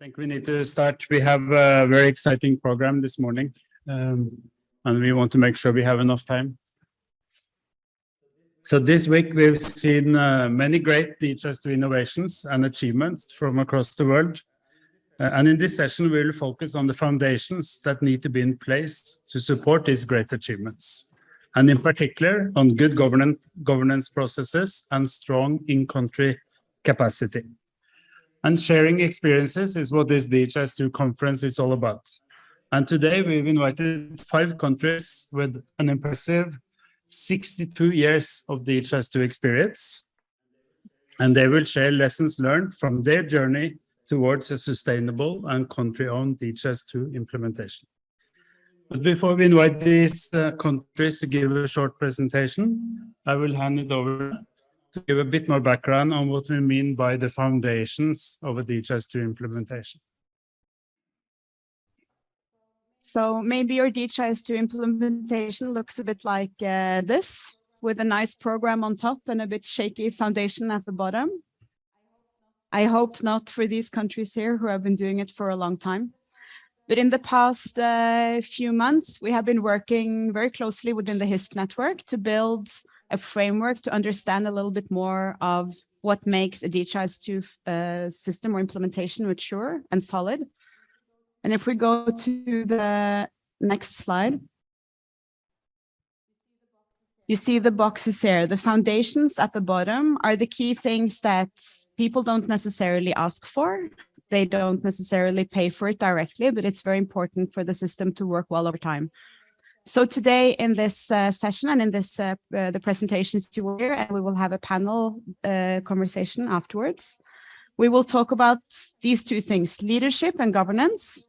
think we need to start. We have a very exciting program this morning, um, and we want to make sure we have enough time. So this week we've seen uh, many great DHIS2 innovations and achievements from across the world. Uh, and in this session, we will focus on the foundations that need to be in place to support these great achievements. And in particular, on good governance, governance processes and strong in-country capacity. And sharing experiences is what this DHIS2 conference is all about. And today we've invited five countries with an impressive 62 years of DHIS2 experience. And they will share lessons learned from their journey towards a sustainable and country-owned DHIS2 implementation. But before we invite these uh, countries to give a short presentation, I will hand it over to give a bit more background on what we mean by the foundations of a DHIS2 implementation. So maybe your DHIS2 implementation looks a bit like uh, this, with a nice program on top and a bit shaky foundation at the bottom. I hope not for these countries here who have been doing it for a long time. But in the past uh, few months, we have been working very closely within the HISP network to build a framework to understand a little bit more of what makes a DHIS2 uh, system or implementation mature and solid. And if we go to the next slide, you see the boxes here. The foundations at the bottom are the key things that people don't necessarily ask for. They don't necessarily pay for it directly, but it's very important for the system to work well over time. So today in this uh, session and in this uh, uh, the presentations you hear, and we will have a panel uh, conversation afterwards. We will talk about these two things, leadership and governance,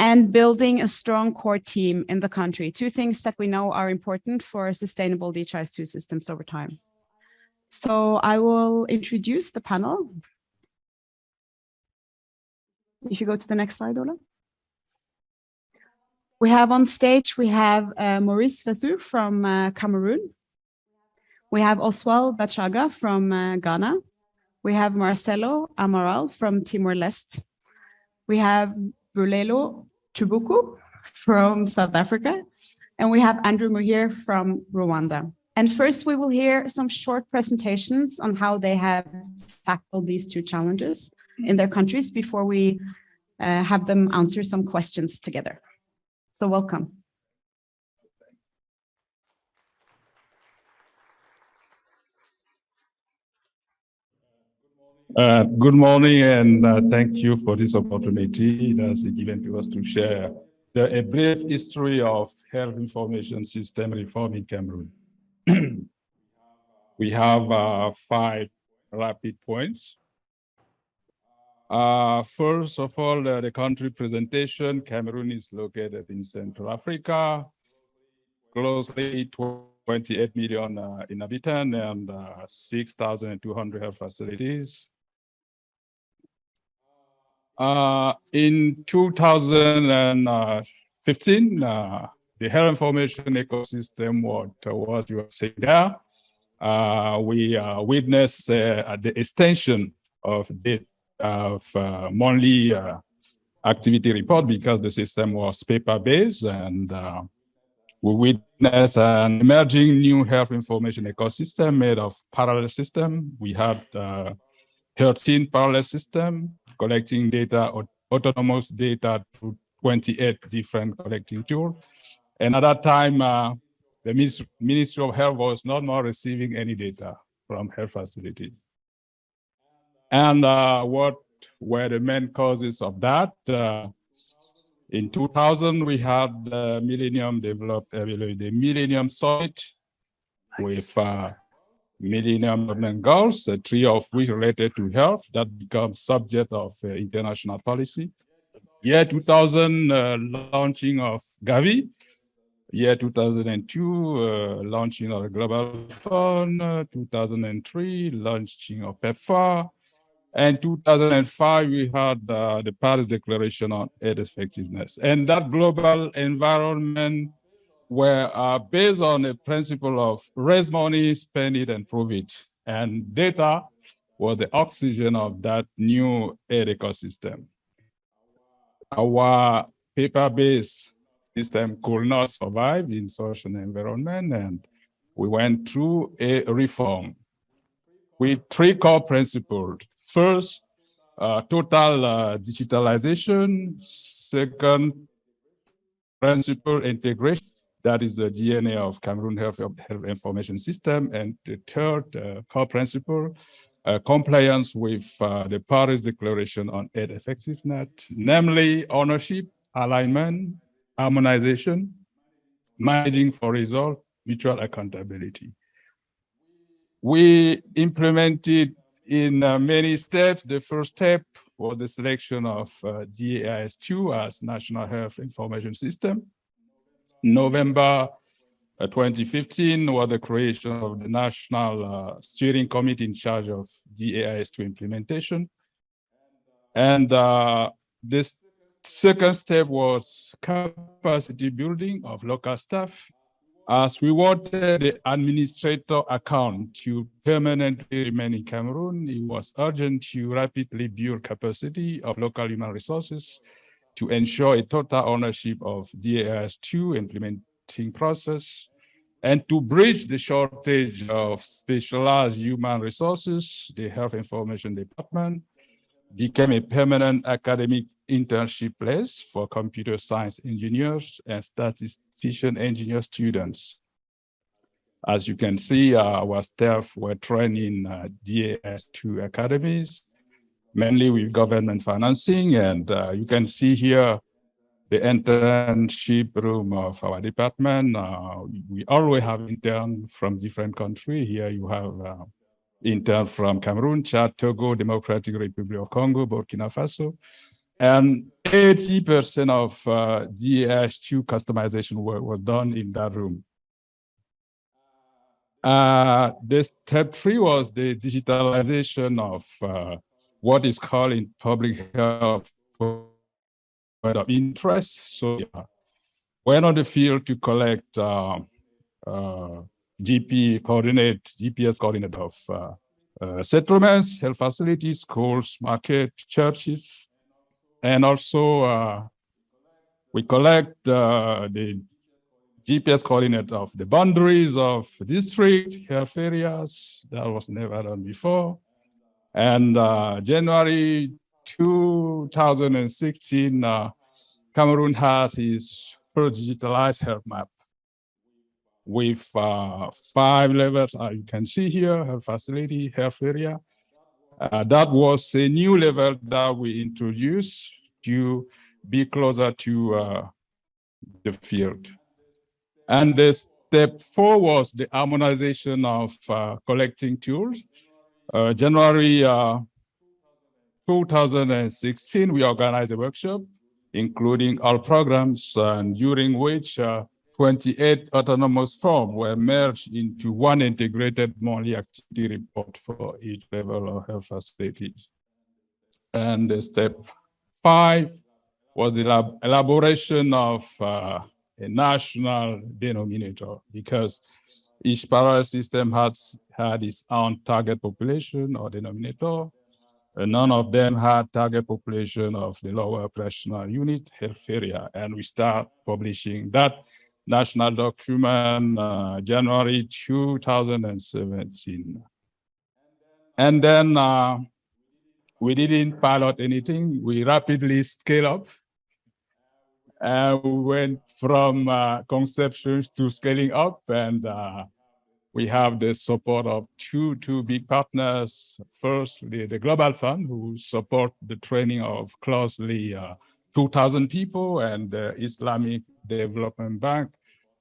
and building a strong core team in the country, two things that we know are important for sustainable DHIS2 systems over time. So I will introduce the panel. If you go to the next slide, Ola. We have on stage, we have uh, Maurice Fasu from uh, Cameroon. We have Oswald Bachaga from uh, Ghana. We have Marcelo Amaral from Timor-Leste. We have Bulelo Chubuku from South Africa. And we have Andrew Muhir from Rwanda. And first, we will hear some short presentations on how they have tackled these two challenges in their countries before we uh, have them answer some questions together. So welcome. Uh, good morning and uh, thank you for this opportunity that's given to us to share the, a brief history of health information system reform in Cameroon. we have uh, five rapid points. Uh, first of all, uh, the country presentation, Cameroon is located in Central Africa, closely 28 million uh, inhabitants and uh, 6,200 health facilities. Uh, in 2015, uh, the health information ecosystem, what, what you are saying there, we witnessed the extension of the of uh, monthly uh, activity report because the system was paper-based and uh, we witnessed an emerging new health information ecosystem made of parallel system. We had uh, 13 parallel system collecting data, or autonomous data to 28 different collecting tools. And at that time, uh, the Ministry of Health was not more receiving any data from health facilities. And uh, what were the main causes of that? Uh, in 2000, we had the Millennium Develop uh, the Millennium Summit nice. with uh, Millennium Goals, uh, three of which related to health that becomes subject of uh, international policy. Year 2000, uh, launching of Gavi. Year 2002, uh, launching of the Global Fund. 2003, launching of PEPFAR. And 2005, we had uh, the Paris Declaration on Aid Effectiveness. And that global environment were uh, based on a principle of raise money, spend it, and prove it. And data was the oxygen of that new aid ecosystem. our paper-based system could not survive in such an environment, and we went through a reform with three core principles. First, uh, total uh, digitalization. Second, principle integration. That is the DNA of Cameroon Health, Health Information System. And the third uh, core principle, uh, compliance with uh, the Paris Declaration on Aid Effectiveness, namely ownership, alignment, harmonization, managing for result, mutual accountability. We implemented in uh, many steps. The first step was the selection of uh, DHIS2 as National Health Information System. November uh, 2015 was the creation of the National uh, Steering Committee in charge of DHIS2 implementation. And uh, this second step was capacity building of local staff as we wanted the administrator account to permanently remain in Cameroon, it was urgent to rapidly build capacity of local human resources to ensure a total ownership of DHIS2 implementing process and to bridge the shortage of specialized human resources, the Health Information Department became a permanent academic internship place for computer science engineers and statistician engineer students. As you can see, uh, our staff were trained in uh, DHIS2 academies, mainly with government financing. And uh, you can see here the internship room of our department. Uh, we always have interns from different countries. Here you have uh, intern from Cameroon, Chad, Togo, Democratic Republic of Congo, Burkina Faso. And 80% of uh, DHIS2 customization work was done in that room. Uh, the step three was the digitalization of uh, what is called in public health of interest. So yeah, went on the field to collect uh, uh, GP coordinate, GPS coordinate of uh, uh, settlements, health facilities, schools, market, churches, and also uh, we collect uh, the GPS coordinate of the boundaries of district, health areas. That was never done before. And uh, January 2016, uh, Cameroon has its first digitalized health map with uh, five levels. You can see here, health facility, health area. Uh, that was a new level that we introduced to be closer to uh, the field. And the step four was the harmonization of uh, collecting tools. Uh, January 2016, we organized a workshop, including all programs, and during which 28 autonomous forms were merged into one integrated monthly activity report for each level of health facilities. And step five was the elaboration of uh, a national denominator because each parallel system had, had its own target population or denominator. And none of them had target population of the lower operational unit health area. And we start publishing that national document, uh, January 2017. And then uh, we didn't pilot anything. We rapidly scale up. And we went from uh, conception to scaling up and uh, we have the support of two, two big partners. First, the, the Global Fund, who support the training of closely uh, 2,000 people and the Islamic Development Bank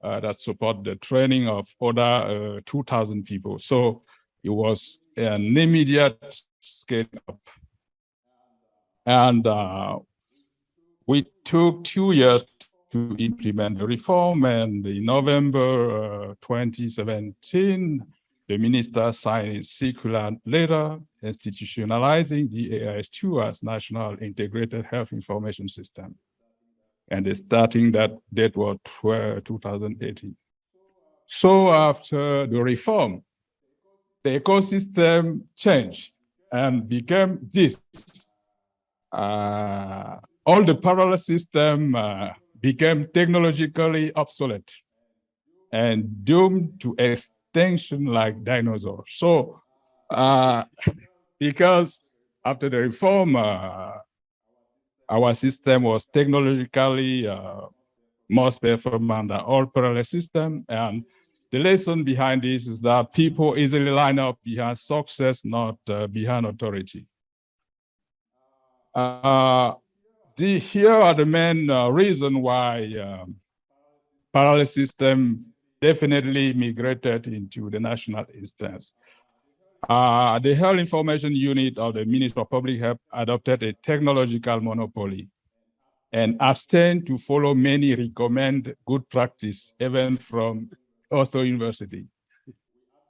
uh, that support the training of other uh, 2,000 people. So it was an immediate scale up. And uh, we took two years to implement the reform and in November uh, 2017, the minister signed a circular letter institutionalizing DHIS2 as National Integrated Health Information System. And starting that date was 2018. So after the reform, the ecosystem changed and became this. Uh, all the parallel system uh, became technologically obsolete and doomed to extinction like dinosaurs. So, uh, because after the reform, uh, our system was technologically uh, most performant than all parallel system. And the lesson behind this is that people easily line up behind success, not uh, behind authority. Uh, the, here are the main uh, reason why um, parallel system definitely migrated into the national instance. Uh, the Health Information Unit of the Ministry of Public Health adopted a technological monopoly and abstain to follow many recommend good practice, even from Oslo University.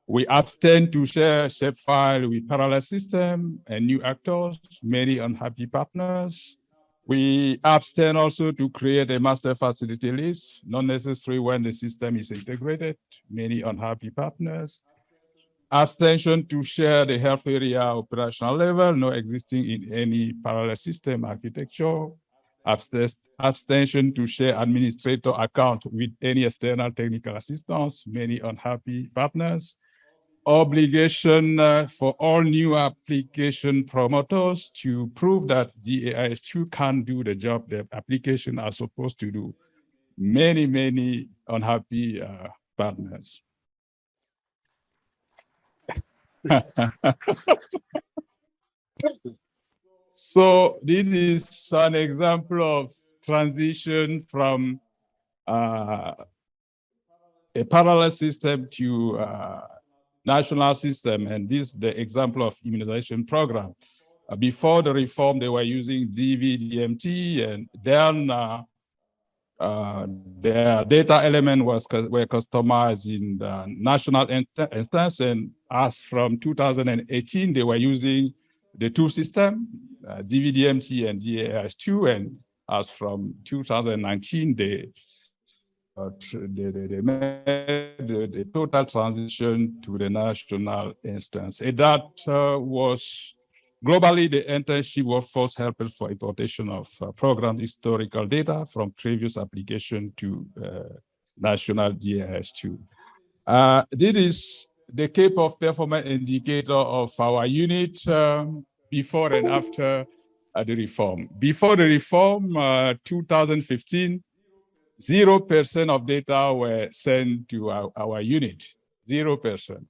We abstain to share shapefile with parallel system and new actors, many unhappy partners. We abstain also to create a master facility list, not necessary when the system is integrated, many unhappy partners. Abstention to share the health area operational level, no existing in any parallel system architecture abstention to share administrator account with any external technical assistance, many unhappy partners, obligation uh, for all new application promoters to prove that the AIS2 can do the job the application are supposed to do. Many, many unhappy uh, partners. So this is an example of transition from uh, a parallel system to uh, national system. And this is the example of immunization program. Uh, before the reform, they were using DVDMT and then uh, uh, their data element was were customized in the national instance. And as from 2018, they were using the two system, uh, DVDMT and DHIS2, and as from 2019, they, uh, they, made the, the, total transition to the national instance. And that uh, was globally the internship workforce helped for importation of uh, program historical data from previous application to uh, national GIS2. Uh, this is the Cape of performance indicator of our unit um, before and after uh, the reform. Before the reform, uh, 2015, 0% of data were sent to our, our unit, 0%.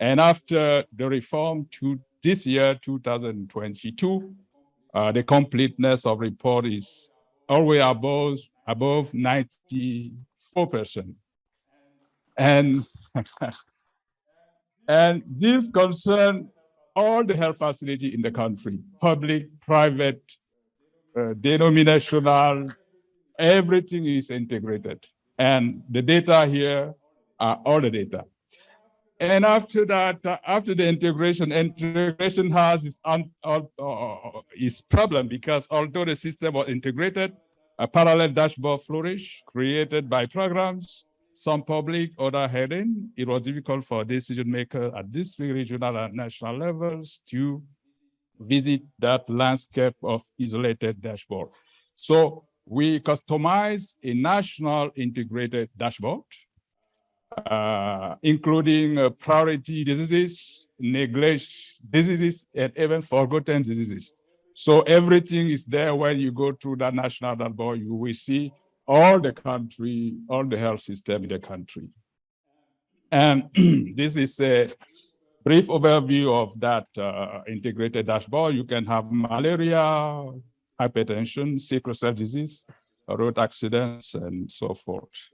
And after the reform to this year, 2022, uh, the completeness of report is always above, above 94%. And And this concern all the health facility in the country, public, private, uh, denominational, everything is integrated. And the data here are all the data. And after that, after the integration, integration has its, uh, uh, its problem because although the system was integrated, a parallel dashboard flourished, created by programs, some public, other heading. It was difficult for decision makers at district, regional, and national levels to visit that landscape of isolated dashboard. So we customize a national integrated dashboard, uh, including uh, priority diseases, neglect diseases, and even forgotten diseases. So everything is there when you go through that national dashboard, you will see all the country, all the health system in the country. And this is a brief overview of that uh, integrated dashboard. You can have malaria, hypertension, sickle cell disease, road accidents, and so forth.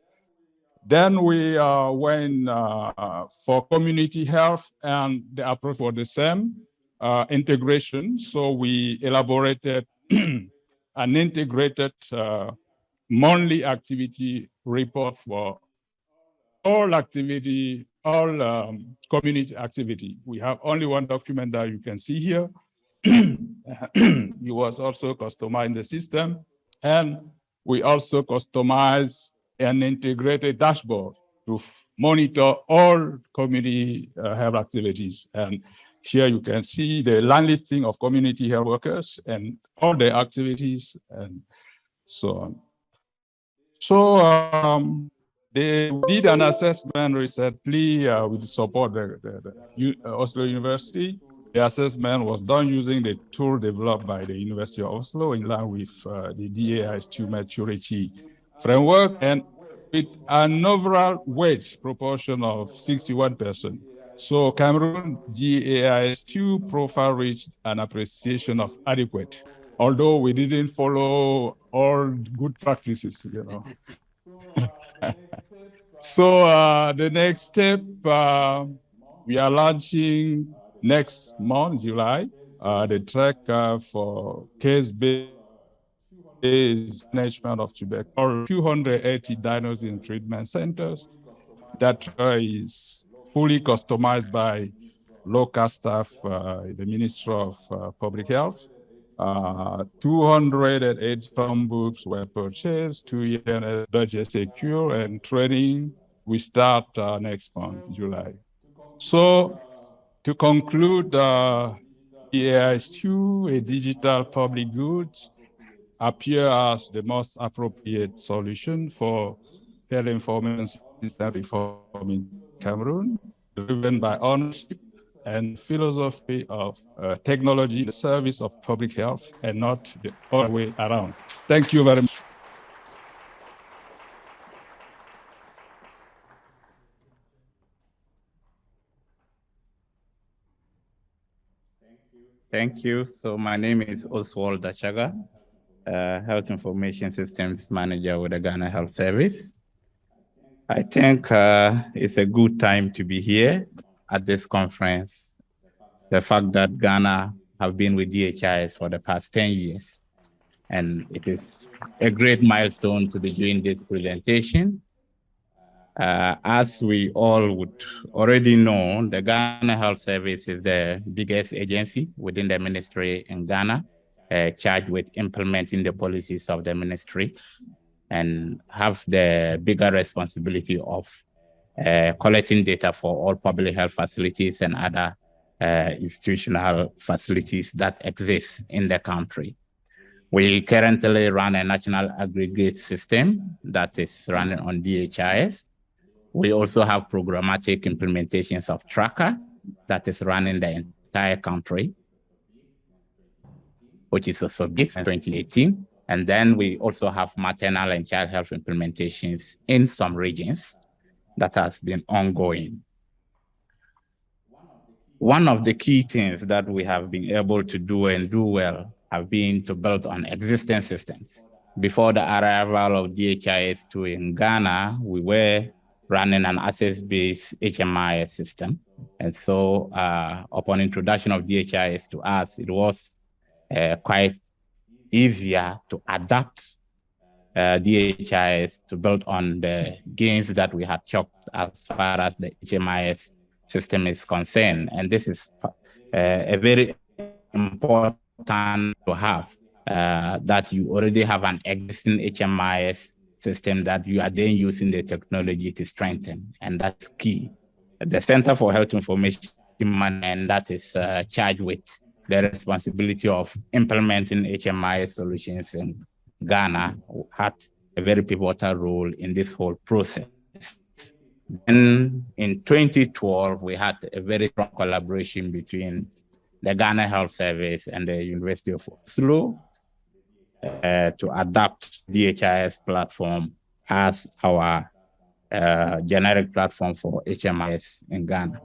Then we uh, went uh, for community health, and the approach was the same, uh, integration. So we elaborated an integrated uh, monthly activity report for all activity, all um, community activity. We have only one document that you can see here. it was also customized the system. And we also customized an integrated dashboard to monitor all community uh, health activities. And Here you can see the land listing of community health workers and all their activities and so on. So um, they did an assessment recently uh, with support the, the, the uh, Oslo University. The assessment was done using the tool developed by the University of Oslo in line with uh, the DHIS2 maturity framework and with an overall wage proportion of 61%. So Cameroon DHIS2 profile reached an appreciation of adequate, although we didn't follow all good practices, you know. so uh, the next step, uh, we are launching next month, July, uh, the track uh, for case-based management of tuberculosis, 280 diagnosis in treatment centers. That is fully customized by local staff, uh, the Ministry of uh, Public Health. Uh, 208 books were purchased, two years budget secure, and training we start uh, next month, July. So to conclude, uh, DHIS2, a digital public good appear as the most appropriate solution for health information system reform in Cameroon, driven by ownership and philosophy of uh, technology, the service of public health, and not the other way around. Thank you very much. Thank you. So my name is Oswald Dachaga, uh, Health Information Systems Manager with the Ghana Health Service. I think uh, it's a good time to be here at this conference. The fact that Ghana have been with DHIS for the past 10 years, and it is a great milestone to be doing this presentation. Uh, as we all would already know, the Ghana Health Service is the biggest agency within the ministry in Ghana, uh, charged with implementing the policies of the ministry and have the bigger responsibility of uh, collecting data for all public health facilities and other uh, institutional facilities that exist in the country. We currently run a national aggregate system that is running on DHIS we also have programmatic implementations of Tracker that is running the entire country, which is a subject in 2018. And then we also have maternal and child health implementations in some regions that has been ongoing. One of the key things that we have been able to do and do well have been to build on existing systems. Before the arrival of DHIS2 in Ghana, we were running an access-based HMIS system. And so uh, upon introduction of DHIS to us, it was uh, quite easier to adapt uh, DHIS to build on the gains that we had chalked as far as the HMIS system is concerned. And this is uh, a very important to have uh, that you already have an existing HMIS system that you are then using the technology to strengthen, and that's key. The Center for Health Information Management that is uh, charged with the responsibility of implementing HMI solutions in Ghana had a very pivotal role in this whole process. Then in 2012, we had a very strong collaboration between the Ghana Health Service and the University of Oslo uh, to adapt DHIS platform as our uh, generic platform for HMIS in Ghana.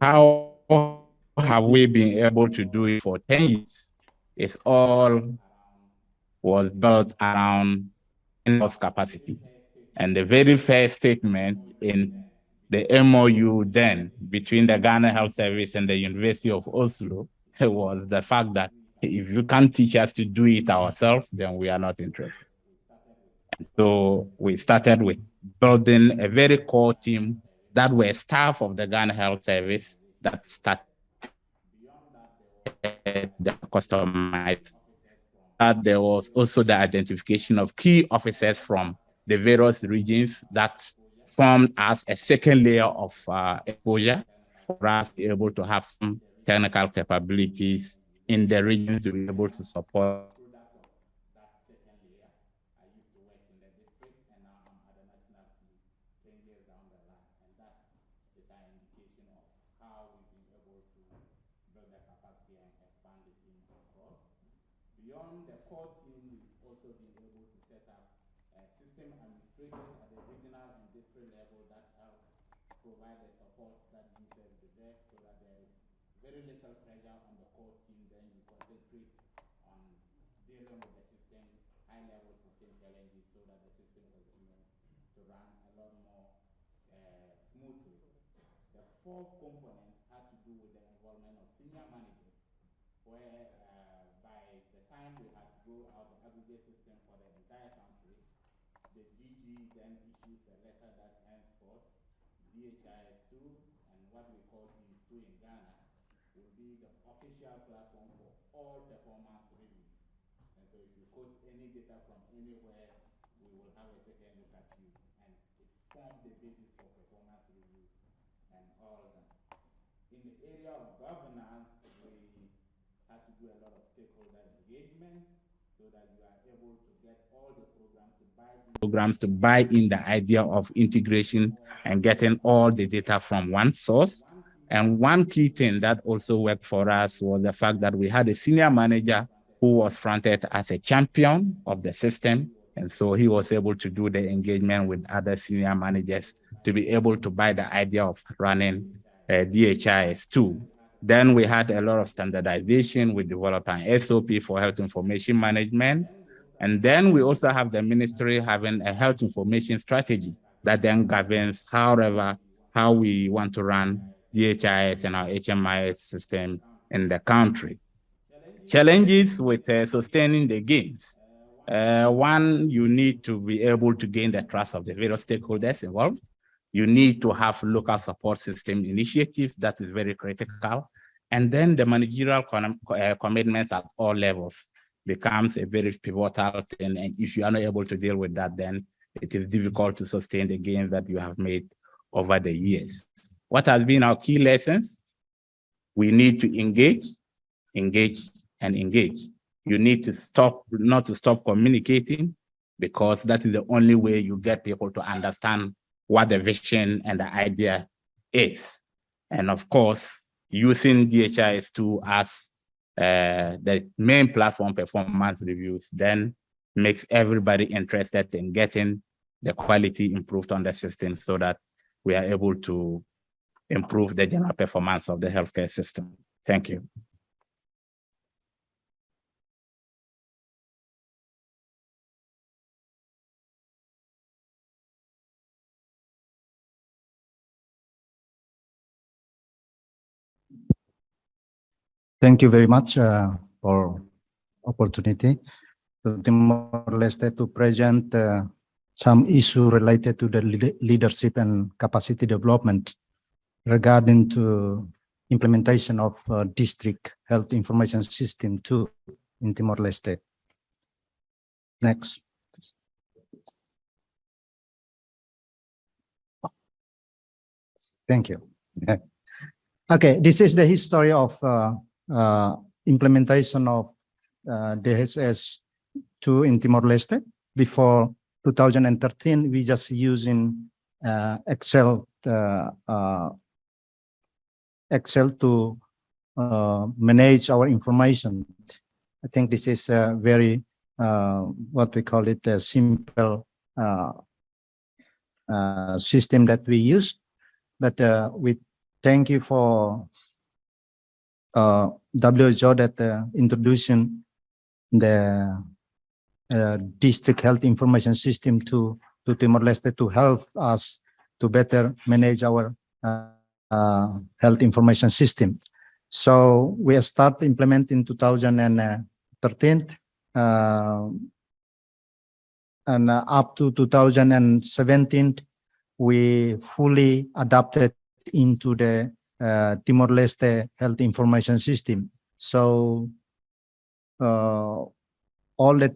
How have we been able to do it for 10 years? It's all was built around in-house capacity. And the very first statement in the MOU then between the Ghana Health Service and the University of Oslo was the fact that if you can't teach us to do it ourselves, then we are not interested. So we started with building a very core team that were staff of the Ghana Health Service that started the customized. There was also the identification of key officers from the various regions that formed as a second layer of uh, exposure for us to be able to have some technical capabilities in the regions to be able to support. Beyond the core team, we've also been able to set up uh, system administrators at the regional and district level that help provide the support that users deserve so that there is very little pressure on the core team, then you concentrate on dealing with the system, high-level system challenges so that the system continues to run a lot more uh, smoothly. The fourth component had to do with the involvement of senior managers, where uh, by the time we had to roll out the aggregate system for the entire country, the DG then issues a letter that henceforth DHIS2 and what we call DHIS2 in Ghana will be the official platform for all performance reviews. And so if you quote any data from anywhere, we will have a second look at you. And it forms the basis for performance reviews and all that. In the area of governance, we had to do a lot of stakeholder engagement so that you are able to get all the programs to buy in. Programs to buy in the idea of integration and getting all the data from one source. And one key thing that also worked for us was the fact that we had a senior manager who was fronted as a champion of the system. And so he was able to do the engagement with other senior managers to be able to buy the idea of running DHIS2. Then we had a lot of standardization. We developed an SOP for health information management. And then we also have the ministry having a health information strategy that then governs however, how we want to run DHIS and our HMIS system in the country. Challenges with uh, sustaining the gains. Uh, one, you need to be able to gain the trust of the various stakeholders involved. You need to have local support system initiatives. That is very critical. And then the managerial uh, commitments at all levels becomes a very pivotal thing. And if you are not able to deal with that, then it is difficult to sustain the gains that you have made over the years. What has been our key lessons? We need to engage, engage, and engage. You need to stop, not to stop communicating, because that is the only way you get people to understand what the vision and the idea is. And of course, using DHIS2 as uh, the main platform performance reviews then makes everybody interested in getting the quality improved on the system so that we are able to improve the general performance of the healthcare system. Thank you. Thank you very much uh, for opportunity to Timor-Leste to present uh, some issue related to the leadership and capacity development regarding to implementation of uh, district health information system 2 in Timor-Leste. Next. Thank you. Okay, this is the history of uh, implementation of uh, DHIS2 in Timor-Leste. Before 2013, we just using uh, Excel uh, uh, Excel to uh, manage our information. I think this is a very what we call it a simple system that we use. But we thank you for uh, WHO that uh, introducing the uh, district health information system to to Timor-Leste to help us to better manage our uh, uh, health information system. So we start implementing 2013 uh, and up to 2017 we fully adapted into the Timor-Leste health information system. So uh, all the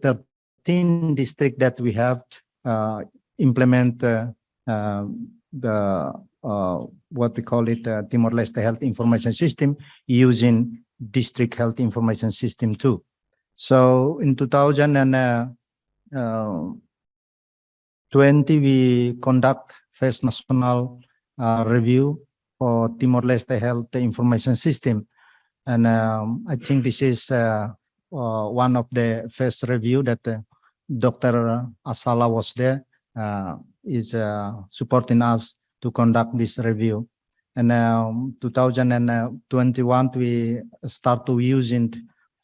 13 districts that we have uh, implement uh, uh, the uh, what we call it, uh, Timor-Leste Health Information System using District Health Information System too. So in two thousand and uh, uh, 20, we conduct first national uh, review for Timor-Leste Health Information System. And um, I think this is uh, uh, one of the first review that uh, Dr. Asala was there, uh, is uh, supporting us to conduct this review. And um, 2021, we start to use it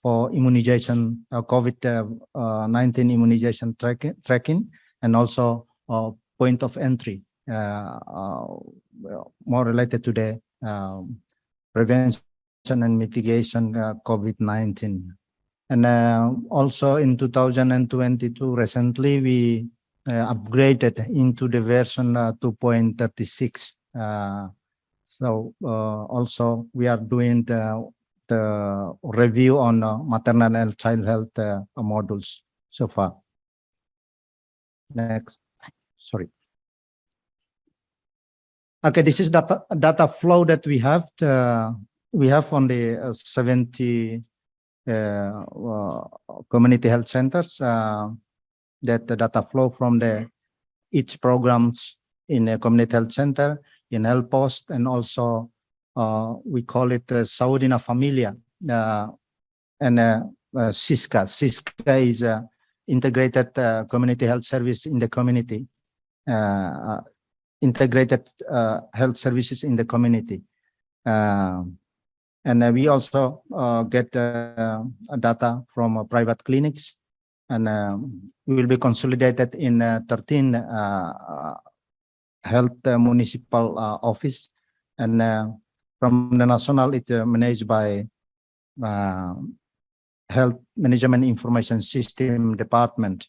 for immunization, uh, COVID-19 immunization tracking, tracking, and also point of entry, more related to the um, prevention and mitigation uh, COVID-19. And uh, also in 2022, recently, we uh, upgraded into the version uh, 2.36. Uh, So uh, also, we are doing the the review on uh, maternal and child health uh, modules so far. Next, sorry. Okay, this is data, data flow that we have. uh, we have on the uh, 70 uh, uh, community health centers uh, that the data flow from the each programs in a community health center, in health post, and also uh, we call it uh, Saúde na Família uh, and uh, uh, SISCA. SISCA is a integrated uh, community health service in the community, uh, integrated uh, health services in the community. Um, and we also uh, get uh, data from uh, private clinics. And um, we will be consolidated in uh, 13 uh, uh, health municipal office. And from the national it managed by uh, health management information system department.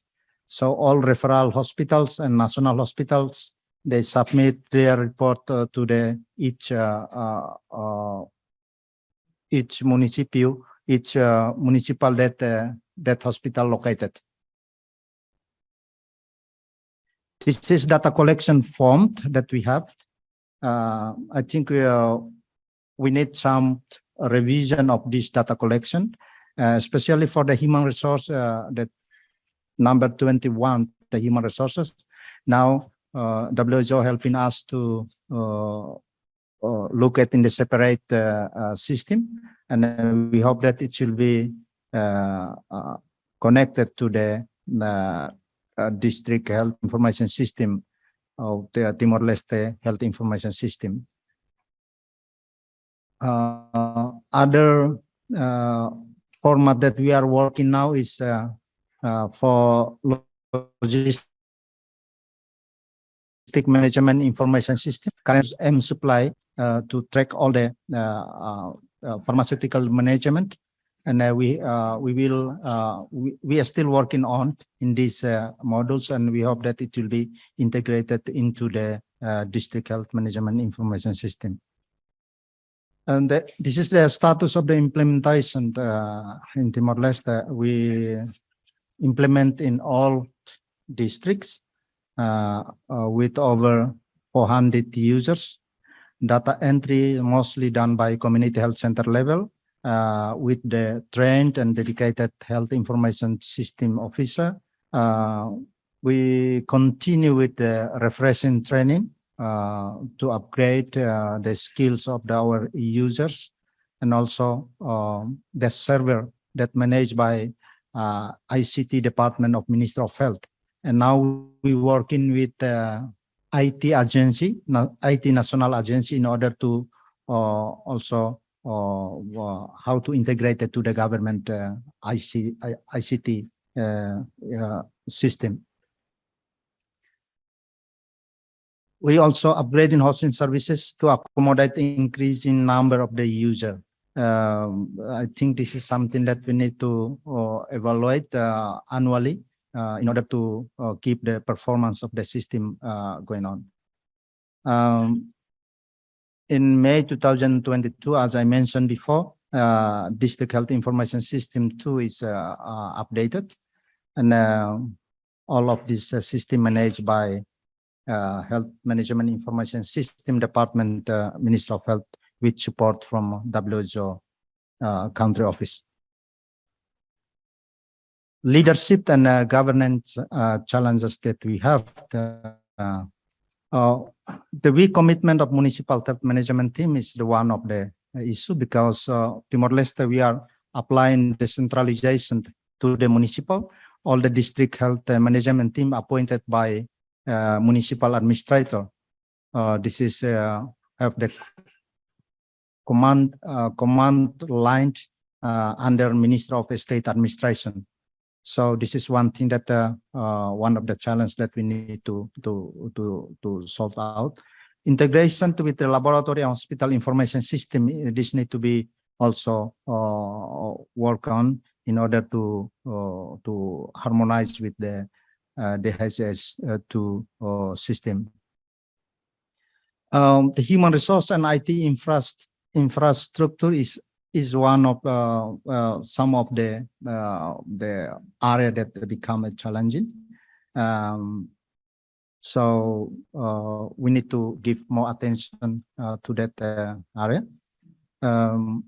So all referral hospitals and national hospitals they submit their report uh, to the each uh, uh, uh, each municipal each municipal that that hospital located. This is data collection form that we have. I think we uh, we need some revision of this data collection especially for the human resource that number 21 the human resources. Now uh, WHO helping us to uh, uh, look at in the separate uh, system and we hope that it should be connected to the district health information system of the Timor-Leste health information system. Other format that we are working now is uh, uh, for logistic management information system, current mSupply uh, to track all the uh, uh, uh, pharmaceutical management. And uh, we uh, we will we, we are still working on in these modules, and we hope that it will be integrated into the district health management information system. And the- this is the status of the implementation in Timor-Leste. We implement in all districts with over 400 users. Data entry mostly done by community health center level uh, with the trained and dedicated health information system officer. Uh, we continue with the refreshing training uh, to upgrade uh, the skills of the- our users and also um, the server that managed by uh, ICT Department of Minister of Health. And now we working with uh, IT agency, IT national agency in order to uh, also uh, uh, how to integrate it to the government uh, IC, ICT uh, system. We also upgrading hosting services to accommodate the increasing number of the user. Um, I think this is something that we need to evaluate annually in order to uh, keep the performance of the system uh, going on. Um, in May 2022, as I mentioned before, uh, District Health Information System 2 is uh, uh, updated. And uh, all of this uh, system managed by uh, Health Management Information System Department, uh, Minister of Health, with support from WHO uh, country office. Leadership and uh, governance uh, challenges that we have. the, uh, uh, the weak commitment of municipal health management team is the one of the issue because uh, Timor-Leste, we are applying decentralization to the municipal. All the district health uh, management team appointed by municipal administrator. This is have the command command line under Minister of State Administration. So this is one thing that uh, uh, one of the challenge that we need to to to to solve out. Integration with the laboratory and hospital information system. uh, This need to be also uh, work on in order to uh, to harmonize with the uh, two uh, system. Um, the human resource and IT infras- infrastructure is is one of uh, uh, some of the uh, the area that become a challenging. Um, so uh, we need to give more attention to that area. Um,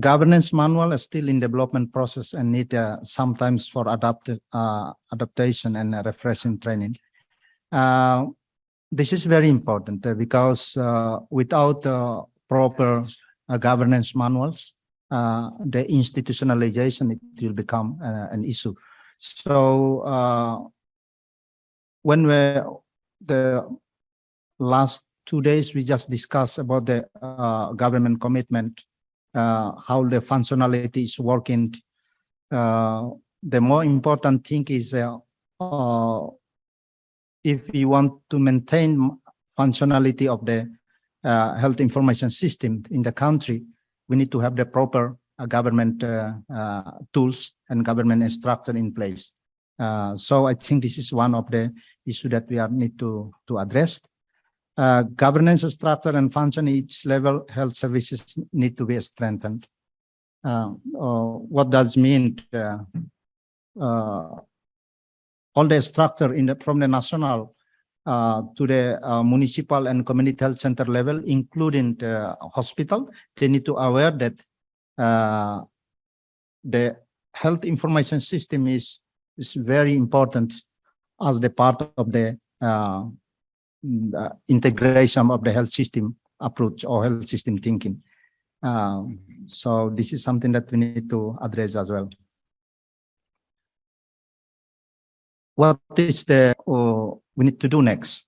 governance manual is still in development process and need uh, sometimes for adapted uh, adaptation and uh, refreshing training. This is very important because without proper governance manuals, uh, the institutionalization it will become uh, an issue. So uh, when we the last two days we just discussed about the uh, government commitment, uh, how the functionality is working. Uh, the more important thing is uh, uh, if we want to maintain functionality of the uh, health information system in the country, we need to have the proper uh, government uh, uh, tools and government structure in place. Uh, so I think this is one of the issue that we are need to to address. Governance structure and function each level health services need to be strengthened. What does mean? All the structure in the from the national uh, to the uh, municipal and community health center level, including the hospital, they need to aware that uh, the health information system is is very important as the part of the uh, uh, integration of the health system approach or health system thinking. Uh, so this is something that we need to address as well. What is the, uh, we need to do next?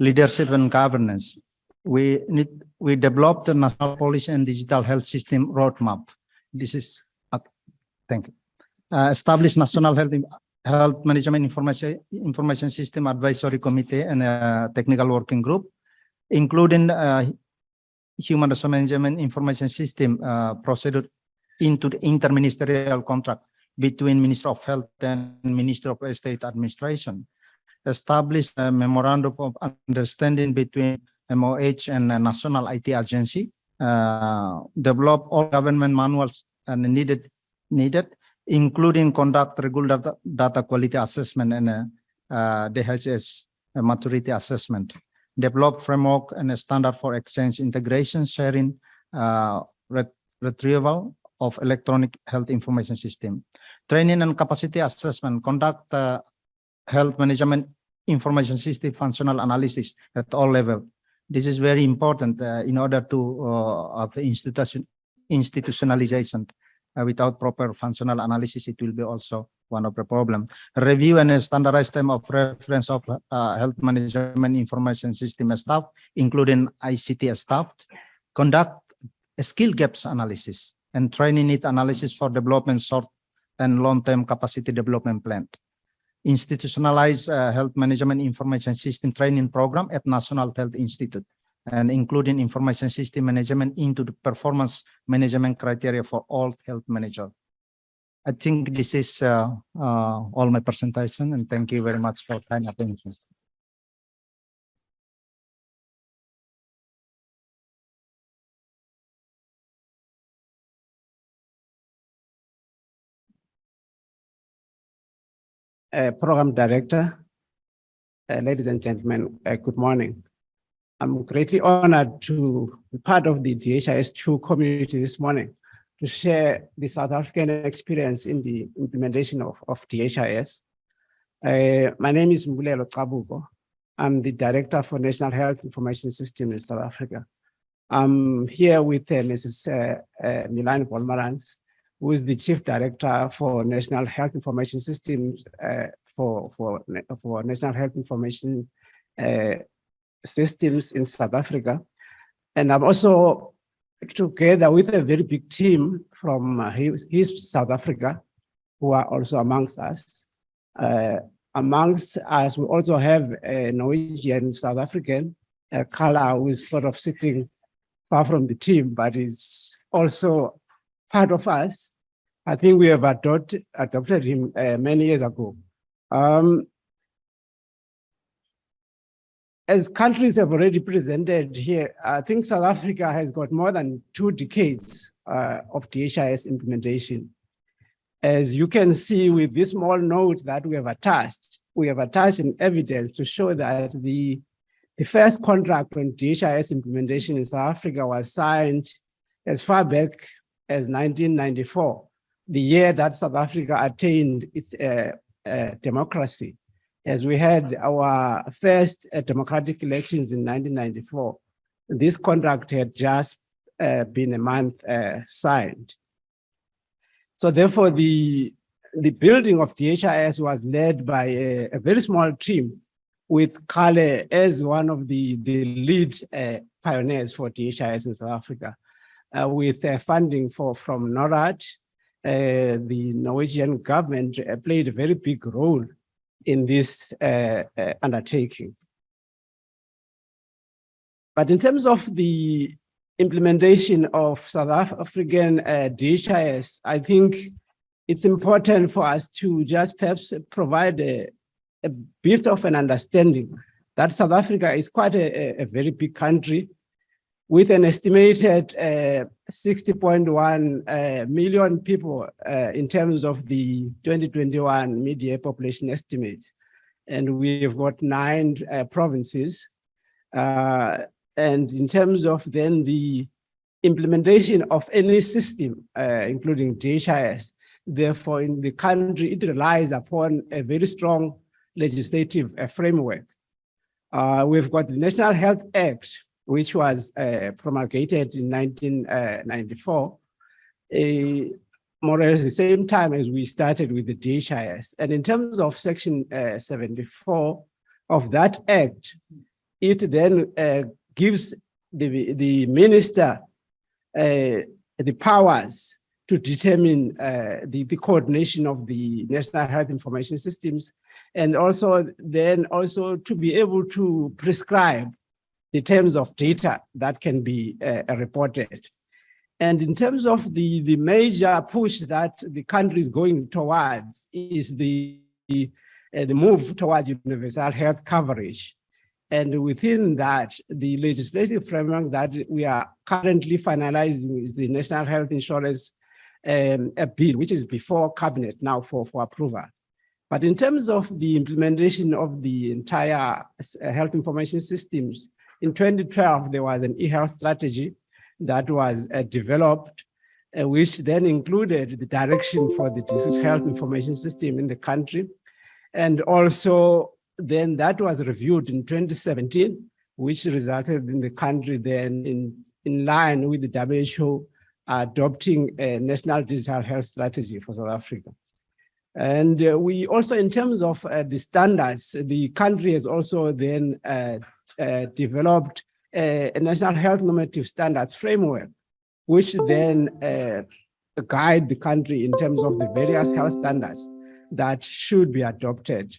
Leadership and governance. We need, we developed the national policy and digital health system roadmap. This is, uh, thank you. Uh, national health, health management information, information system advisory committee and a technical working group, including, uh, human resource management information system, uh, procedure into the interministerial contract between Minister of Health and Minister of State Administration. Establish a memorandum of understanding between MOH and a National IT Agency. Uh, develop all government manuals and needed, needed, including conduct regular data, data quality assessment and uh, uh, DHS maturity assessment. Develop framework and a standard for exchange integration, sharing, uh, ret- retrieval of electronic health information system training and capacity assessment, conduct uh, health management information system functional analysis at all level. This is very important uh, in order to uh, have institution institutionalization. Uh, without proper functional analysis, it will be also one of the problem. Review and standardize time of reference of uh, health management information system staff, including ICT staff. Conduct skill gaps analysis and training need analysis for development short and long-term capacity development plan. Institutionalize uh, health management information system training program at National Health Institute and including information system management into the performance management criteria for all health manager. I think this is uh, uh, all my presentation and thank you very much for kind attention. Uh, Program Director, Uh, ladies and gentlemen, uh, good morning. I'm greatly honored to be part of the DHIS2 community this morning to share the South African experience in the implementation of, of DHIS. Uh, my name is Mbulelo Kabugo. I'm the Director for National Health Information System in South Africa. I'm here with uh, Mrs. Uh, Milani Wolmarans, who is the Chief Director for National Health Information Systems uh, for, for, for National Health Information uh, Systems in South Africa. And I'm also together with a very big team from uh, HISP, HISP South Africa, who are also amongst us. Uh, amongst us, we also have a Norwegian South African, uh, Calle, who is sort of sitting far from the team, but is also part of us. I think we have adopted, adopted him uh, many years ago. Um, as countries have already presented here, I think South Africa has got more than two decades uh, of DHIS implementation. As you can see with this small note that we have attached, we have attached an evidence to show that the, the first contract on DHIS implementation in South Africa was signed as far back as 1994, the year that South Africa attained its uh, uh, democracy as we had our first uh, democratic elections in 1994, this contract had just uh, been a month uh, signed. So therefore, the, the building of the HIS was led by a, a very small team with Calle as one of the, the lead uh, pioneers for DHIS in South Africa, with uh, funding for, from NORAD. the Norwegian government played a very big role in this uh, uh, undertaking. But in terms of the implementation of South African uh, DHIS, I think it's important for us to just perhaps provide a, a bit of an understanding that South Africa is quite a, a very big country with an estimated uh, 60.1 uh, million people uh, in terms of the 2021 media population estimates. And we've got nine uh, provinces. Uh, and in terms of then the implementation of any system, uh, including DHIS, therefore in the country, it relies upon a very strong legislative framework. we've got the National Health Act, which was uh, promulgated in 1994, uh, more or less the same time as we started with the DHIS. And in terms of section uh, 74 of that act, it then uh, gives the, the minister uh, the powers to determine uh, the, the coordination of the national health information systems and also then also to be able to prescribe the terms of data that can be uh, reported. And in terms of the, the major push that the country is going towards is the, the, uh, the move towards universal health coverage. And within that, the legislative framework that we are currently finalizing is the National Health Insurance um, bill, which is before cabinet now for, for approval. But in terms of the implementation of the entire uh, health information systems, in 2012, there was an e-health strategy that was uh, developed, uh, which then included the direction for the disease health information system in the country. And also then that was reviewed in 2017, which resulted in the country then in, in line with the WHO adopting a national digital health strategy for South Africa. And uh, we also, in terms of uh, the standards, the country has also then uh, developed a, a, national health normative standards framework, which then uh, guide the country in terms of the various health standards that should be adopted.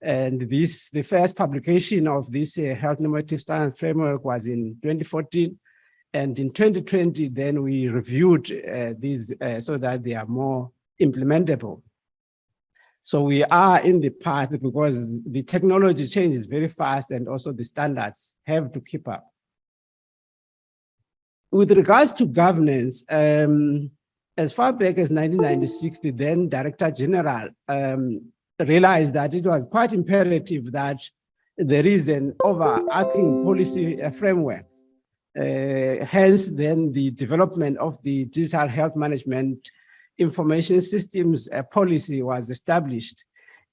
And this, the first publication of this uh, health normative standards framework was in 2014. And in 2020, then we reviewed uh, these uh, so that they are more implementable. So we are in the path because the technology changes very fast and also the standards have to keep up. With regards to governance, um, as far back as 1996, the then Director General um, realized that it was quite imperative that there is an overarching policy uh, framework. Uh, hence, then the development of the digital health management information systems policy was established.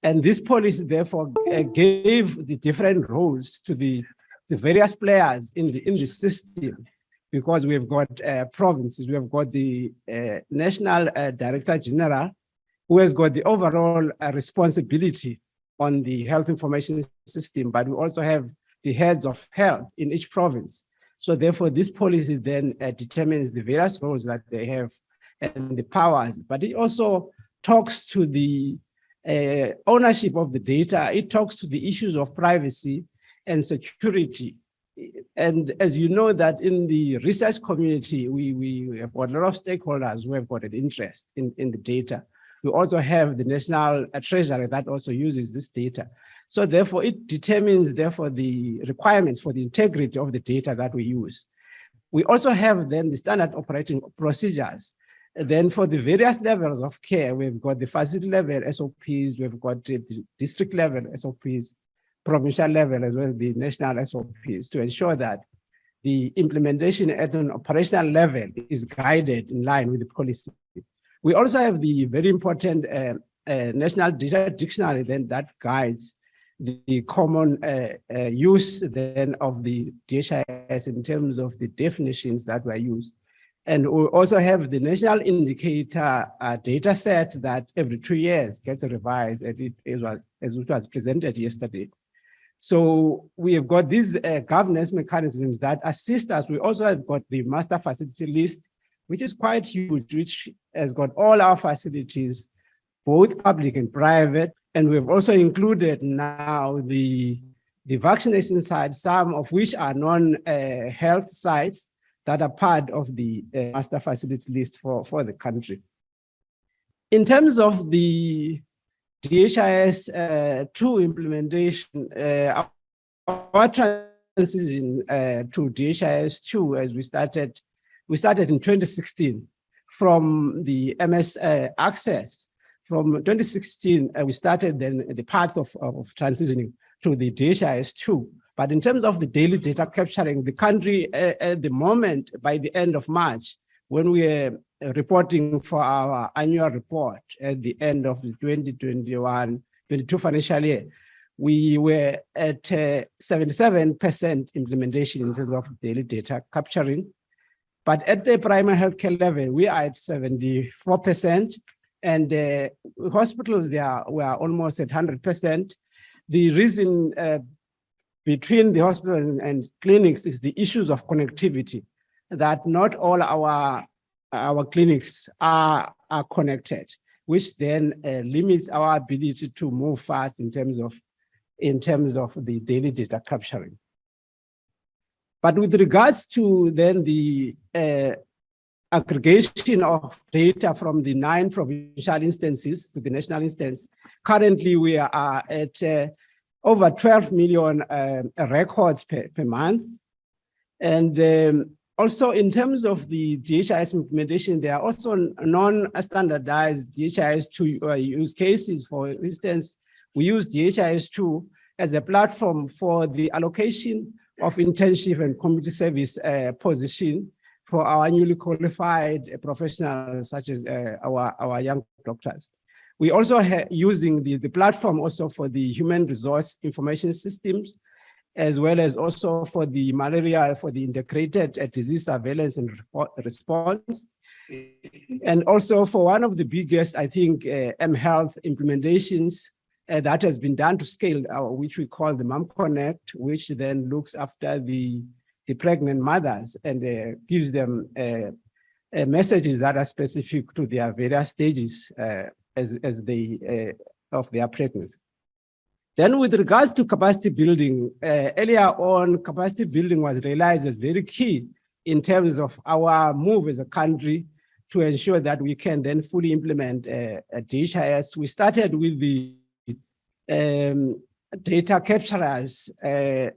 And this policy therefore uh, gave the different roles to the, the various players in the, in the system because we've got uh, provinces, we have got the uh, National uh, Director General who has got the overall uh, responsibility on the health information system, but we also have the heads of health in each province. So therefore, this policy then uh, determines the various roles that they have and the powers, but it also talks to the uh, ownership of the data. It talks to the issues of privacy and security. And as you know that in the research community, we, we have got a lot of stakeholders who have got an interest in, in the data. We also have the National Treasury that also uses this data. So therefore, it determines therefore the requirements for the integrity of the data that we use. We also have then the standard operating procedures. Then for the various levels of care, we've got the facility level SOPs, we've got the district level SOPs, provincial level as well as the national SOPs to ensure that the implementation at an operational level is guided in line with the policy we also have the very important uh, uh, National Data Dictionary then that guides the, common uh, uh use then of the DHIS in terms of the definitions that were used. And we also have the national indicator uh, data set that every two years gets revised as it, as, was, as it was presented yesterday. So we have got these uh, governance mechanisms that assist us. We also have got the master facility list which is quite huge, which has got all our facilities, both public and private. And we've also included now the, the vaccination sites, some of which are non-health uh, sites that are part of the uh, master facility list for, for the country. In terms of the DHIS uh, 2 implementation, uh, our transition uh, to DHIS 2 as we started we started in 2016 from the MS uh, access. From 2016, uh, we started then the path of, of transitioning to the DHIS2. But in terms of the daily data capturing, the country uh, at the moment, by the end of March, when we are reporting for our annual report at the end of the 2021-22 financial year, we were at 77% uh, implementation in terms of daily data capturing. But at the primary healthcare level, we are at 74%, and uh, hospitals there were almost at 100%. The reason uh, between the hospitals and, and clinics is the issues of connectivity, that not all our, our clinics are, are connected, which then uh, limits our ability to move fast in terms of in terms of the daily data capturing. But with regards to then the uh, aggregation of data from the nine provincial instances to the national instance, currently we are at uh, over 12 million uh, records per, per month. And um, also in terms of the DHIS implementation, there are also non-standardized DHIS2 uh, use cases. For instance, we use DHIS2 as a platform for the allocation of internship and community service uh, position for our newly qualified professionals such as uh, our, our young doctors. We also have using the, the platform also for the human resource information systems, as well as also for the malaria, for the integrated uh, disease surveillance and response. And also for one of the biggest, I think, uh, M-Health implementations uh, that has been done to scale, uh, which we call the Mom Connect, which then looks after the, the pregnant mothers and uh, gives them uh, messages that are specific to their various stages as, as they, of their pregnancy. Then with regards to capacity building, earlier on, capacity building was realized as very key in terms of our move as a country to ensure that we can then fully implement a DHIS. We started with the um, data capturers, uh,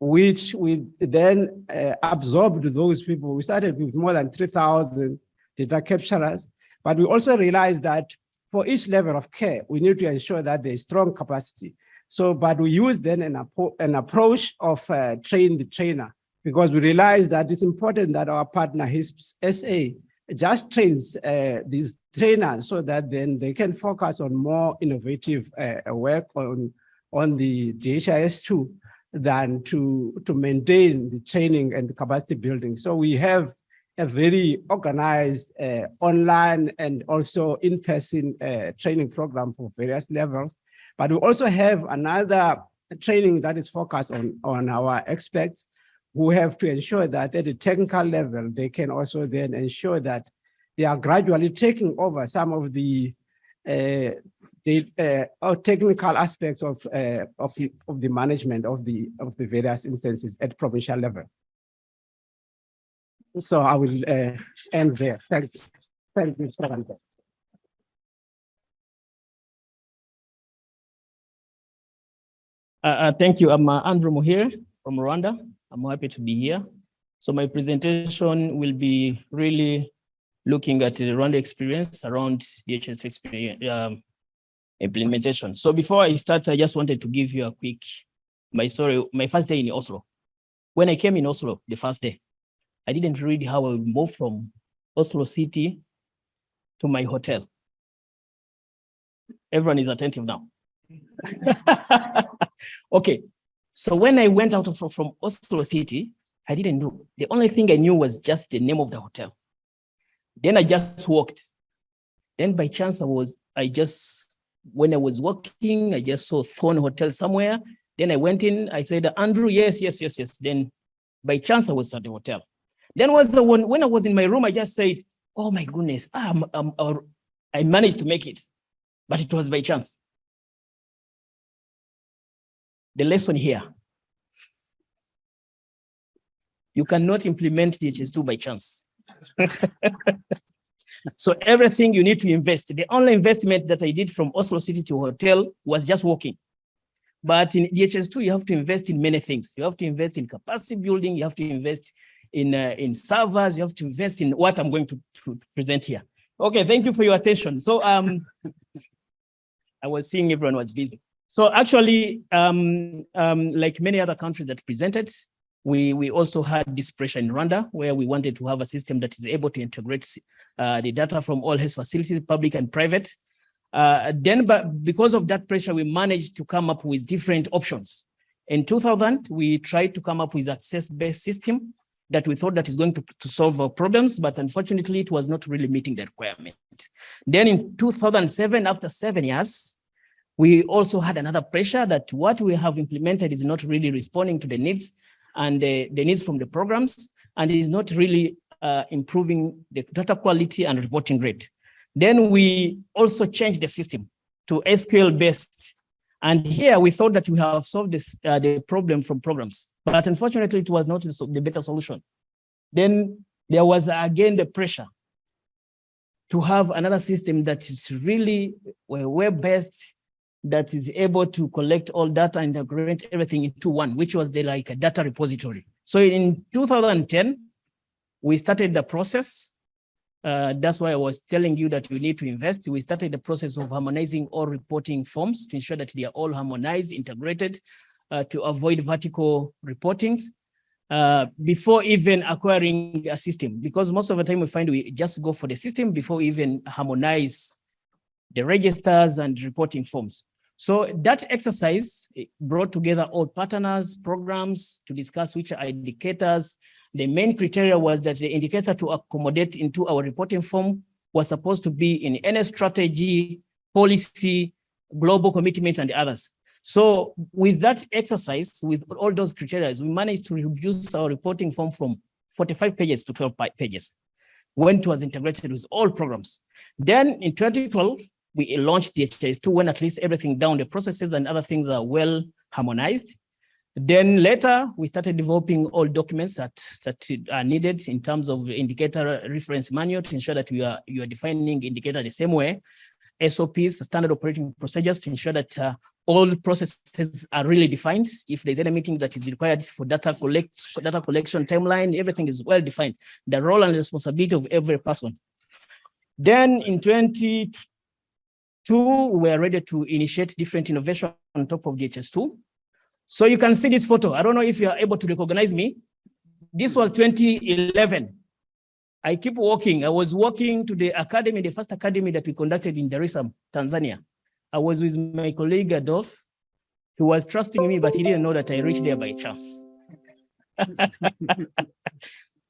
which we then uh, absorbed those people. We started with more than 3,000 data capturers, but we also realized that for each level of care, we need to ensure that there is strong capacity. So, but we use then an, an approach of uh, train the trainer because we realize that it's important that our partner, HISP SA, just trains uh, these trainers so that then they can focus on more innovative uh, work on, on the DHIS2 than to, to maintain the training and the capacity building. So we have a very organized uh, online and also in-person uh, training program for various levels. But we also have another training that is focused on, on our experts who have to ensure that at the technical level, they can also then ensure that they are gradually taking over some of the uh, the uh, technical aspects of uh, of the, of the management of the of the various instances at provincial level. So I will uh, end there. Thanks. Thank you, Mr. Rante. Uh, uh, thank you. I'm uh, Andrew Muhire from Rwanda. I'm happy to be here. So my presentation will be really looking at the Rwanda experience around DHIS experience um, implementation. So before I start, I just wanted to give you a quick my story. My first day in Oslo. When I came in Oslo, the first day, I didn't read how I would move from Oslo city to my hotel. Everyone is attentive now. okay, so when I went out of, from Oslo city, I didn't know. The only thing I knew was just the name of the hotel. Then I just walked. Then by chance I was, I just, when I was walking, I just saw Thon Hotel somewhere. Then I went in, I said, Andrew, yes, yes, yes, yes. Then by chance I was at the hotel. Then was the one, when I was in my room, I just said, oh my goodness, I'm, I'm, I managed to make it, but it was by chance. The lesson here, you cannot implement DHIS2 by chance. so everything you need to invest. The only investment that I did from Oslo City to hotel was just walking. But in DHIS2, you have to invest in many things. You have to invest in capacity building. You have to invest in, uh, in servers. You have to invest in what I'm going to, to present here. Okay, thank you for your attention. So um, I was seeing everyone was busy. So actually, um, um, like many other countries that presented, we, we also had this pressure in Rwanda, where we wanted to have a system that is able to integrate uh, the data from all health facilities, public and private. Uh, then, but because of that pressure, we managed to come up with different options. In 2000, we tried to come up with access-based system that we thought that is going to, to solve our problems, but unfortunately, it was not really meeting the requirement. Then in 2007, after seven years, we also had another pressure that what we have implemented is not really responding to the needs and the, the needs from the programs, and is not really uh, improving the data quality and reporting rate. Then we also changed the system to SQL based. And here we thought that we have solved this, uh, the problem from programs, but unfortunately it was not the better solution. Then there was again the pressure to have another system that is really web-based that is able to collect all data and integrate everything into one, which was the like a data repository. So in 2010, we started the process. Uh, that's why I was telling you that we need to invest. We started the process of harmonizing all reporting forms to ensure that they are all harmonized, integrated, uh, to avoid vertical reportings uh, before even acquiring a system. Because most of the time we find we just go for the system before even harmonize the registers and reporting forms. So that exercise brought together all partners, programs to discuss which are indicators. The main criteria was that the indicator to accommodate into our reporting form was supposed to be in any strategy, policy, global commitments, and others. So with that exercise, with all those criteria, we managed to reduce our reporting form from 45 pages to 12 pages when it was integrated with all programs. Then in 2012, we launched DHIS2 when at least everything down, the processes and other things are well harmonized. Then later, we started developing all documents that, that are needed in terms of indicator reference manual to ensure that we are, you are defining indicator the same way. SOPs, standard operating procedures to ensure that uh, all processes are really defined. If there's any meeting that is required for data collect, data collection timeline, everything is well defined. The role and responsibility of every person. Then in 20, Two, we are ready to initiate different innovation on top of DHIS2. So you can see this photo. I don't know if you are able to recognize me. This was 2011. I keep walking. I was walking to the academy, the first academy that we conducted in Dar es Salaam, Tanzania. I was with my colleague Adolf, who was trusting me, but he didn't know that I reached there by chance.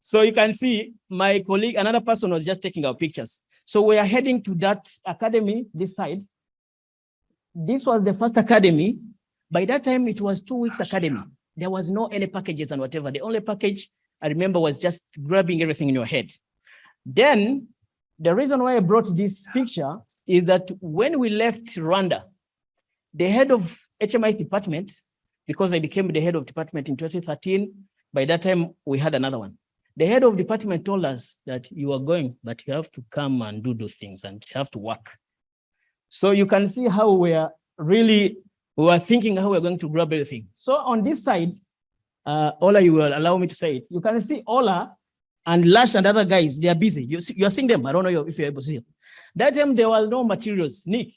so you can see my colleague, another person was just taking our pictures. So we are heading to that academy, this side. This was the first academy. By that time, it was two weeks academy. There was no any packages and whatever. The only package I remember was just grabbing everything in your head. Then the reason why I brought this picture is that when we left Rwanda, the head of HMIS department, because I became the head of department in 2013, by that time we had another one. The head of department told us that you are going, but you have to come and do those things and you have to work. So you can see how we are really, we were thinking how we're going to grab everything. So on this side, uh, Ola, you will allow me to say it. You can see Ola and Lars and other guys, they are busy. You see, you're seeing them. I don't know if you're able to see them. That time there was no materials, Nick.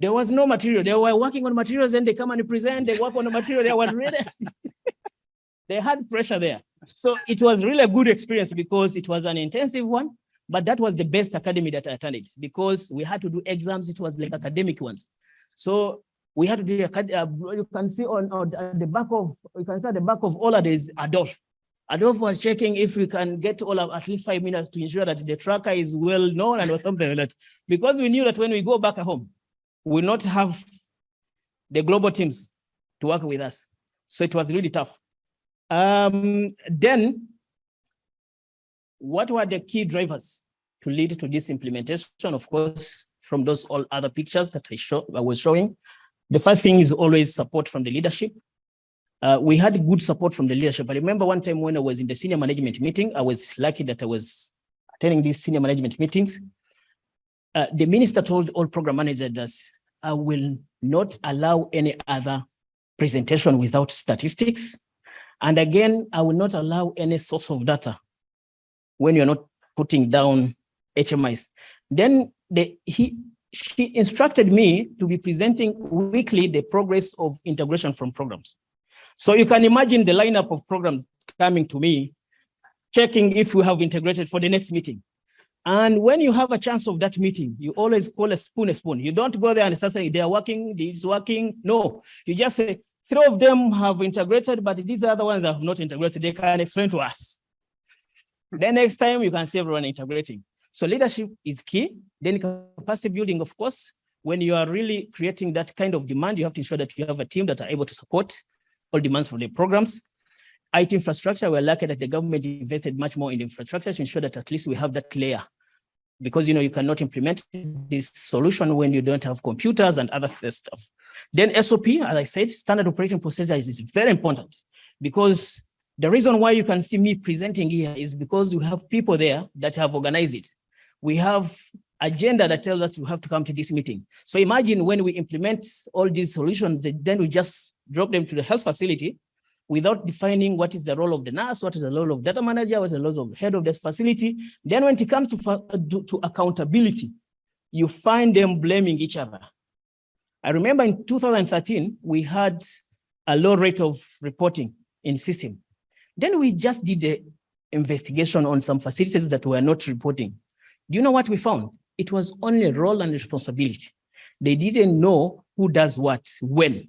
There was no material. They were working on materials and they come and present, they work on the material. They were ready. they had pressure there. So it was really a good experience because it was an intensive one, but that was the best academy that I attended because we had to do exams. It was like academic ones. So we had to do, uh, you can see on, on the back of, you can see at the back of all of this Adolf. Adolf was checking if we can get all of at least five minutes to ensure that the tracker is well known and something like that. Because we knew that when we go back home, we will not have the global teams to work with us. So it was really tough. Um, then, what were the key drivers to lead to this implementation? Of course, from those all other pictures that I, show, I was showing, the first thing is always support from the leadership. Uh, we had good support from the leadership. I remember one time when I was in the senior management meeting, I was lucky that I was attending these senior management meetings. Uh, the minister told all program managers that I will not allow any other presentation without statistics. And again, I will not allow any source of data when you're not putting down HMIS. Then the, he, she instructed me to be presenting weekly the progress of integration from programs. So you can imagine the lineup of programs coming to me, checking if we have integrated for the next meeting. And when you have a chance of that meeting, you always call a spoon a spoon. You don't go there and start saying they are working, it's working. No, you just say three of them have integrated, but these other ones have not integrated. They can explain to us. then next time you can see everyone integrating. So leadership is key. Then capacity building, of course, when you are really creating that kind of demand, you have to ensure that you have a team that are able to support all demands for the programs. IT infrastructure, we're lucky that the government invested much more in infrastructure to ensure that at least we have that layer. Because you know you cannot implement this solution when you don't have computers and other stuff. Then SOP, as I said, standard operating procedures is very important because the reason why you can see me presenting here is because you have people there that have organized it. We have agenda that tells us we have to come to this meeting. So imagine when we implement all these solutions, then we just drop them to the health facility without defining what is the role of the nurse, what is the role of data manager, what is the role of head of the facility. Then when it comes to, uh, to accountability, you find them blaming each other. I remember in 2013, we had a low rate of reporting in system. Then we just did the investigation on some facilities that were not reporting. Do you know what we found? It was only role and responsibility. They didn't know who does what, when.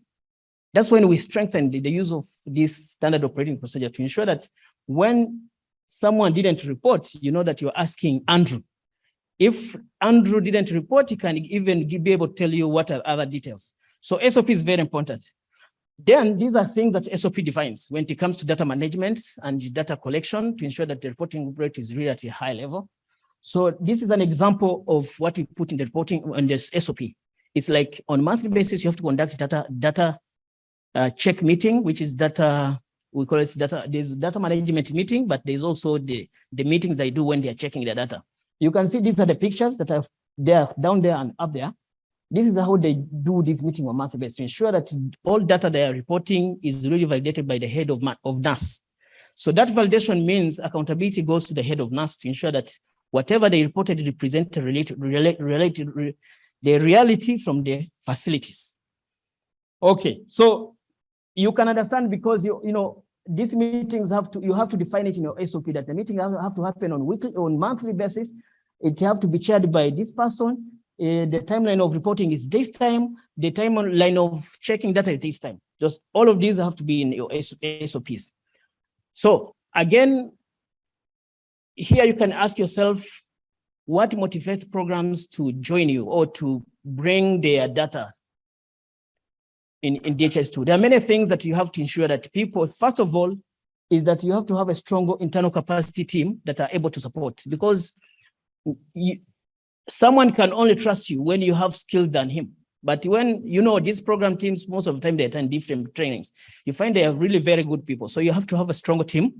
That's when we strengthened the use of this standard operating procedure to ensure that when someone didn't report, you know that you're asking Andrew. If Andrew didn't report, he can even be able to tell you what are other details. So SOP is very important. Then these are things that SOP defines when it comes to data management and data collection to ensure that the reporting rate is really at a high level. So this is an example of what we put in the reporting on this SOP. It's like on monthly basis, you have to conduct data, data uh, check meeting, which is data, we call it data, there's data management meeting, but there's also the, the meetings they do when they're checking the data. You can see these are the pictures that are there, down there and up there. This is how they do this meeting on monthly basis to ensure that all data they are reporting is really validated by the head of, of NAS. So that validation means accountability goes to the head of NAS to ensure that whatever they reported represent related, related, related the reality from the facilities. Okay, so you can understand because you, you know, these meetings have to, you have to define it in your SOP that the meeting have to happen on weekly, on monthly basis. It have to be chaired by this person. Uh, the timeline of reporting is this time. The timeline of checking data is this time. Just all of these have to be in your SOPs. So again, here you can ask yourself, what motivates programs to join you or to bring their data in, in DHIS2. There are many things that you have to ensure that people, first of all, is that you have to have a strong internal capacity team that are able to support because you, someone can only trust you when you have skills than him. But when, you know, these program teams, most of the time they attend different trainings, you find they are really very good people. So you have to have a stronger team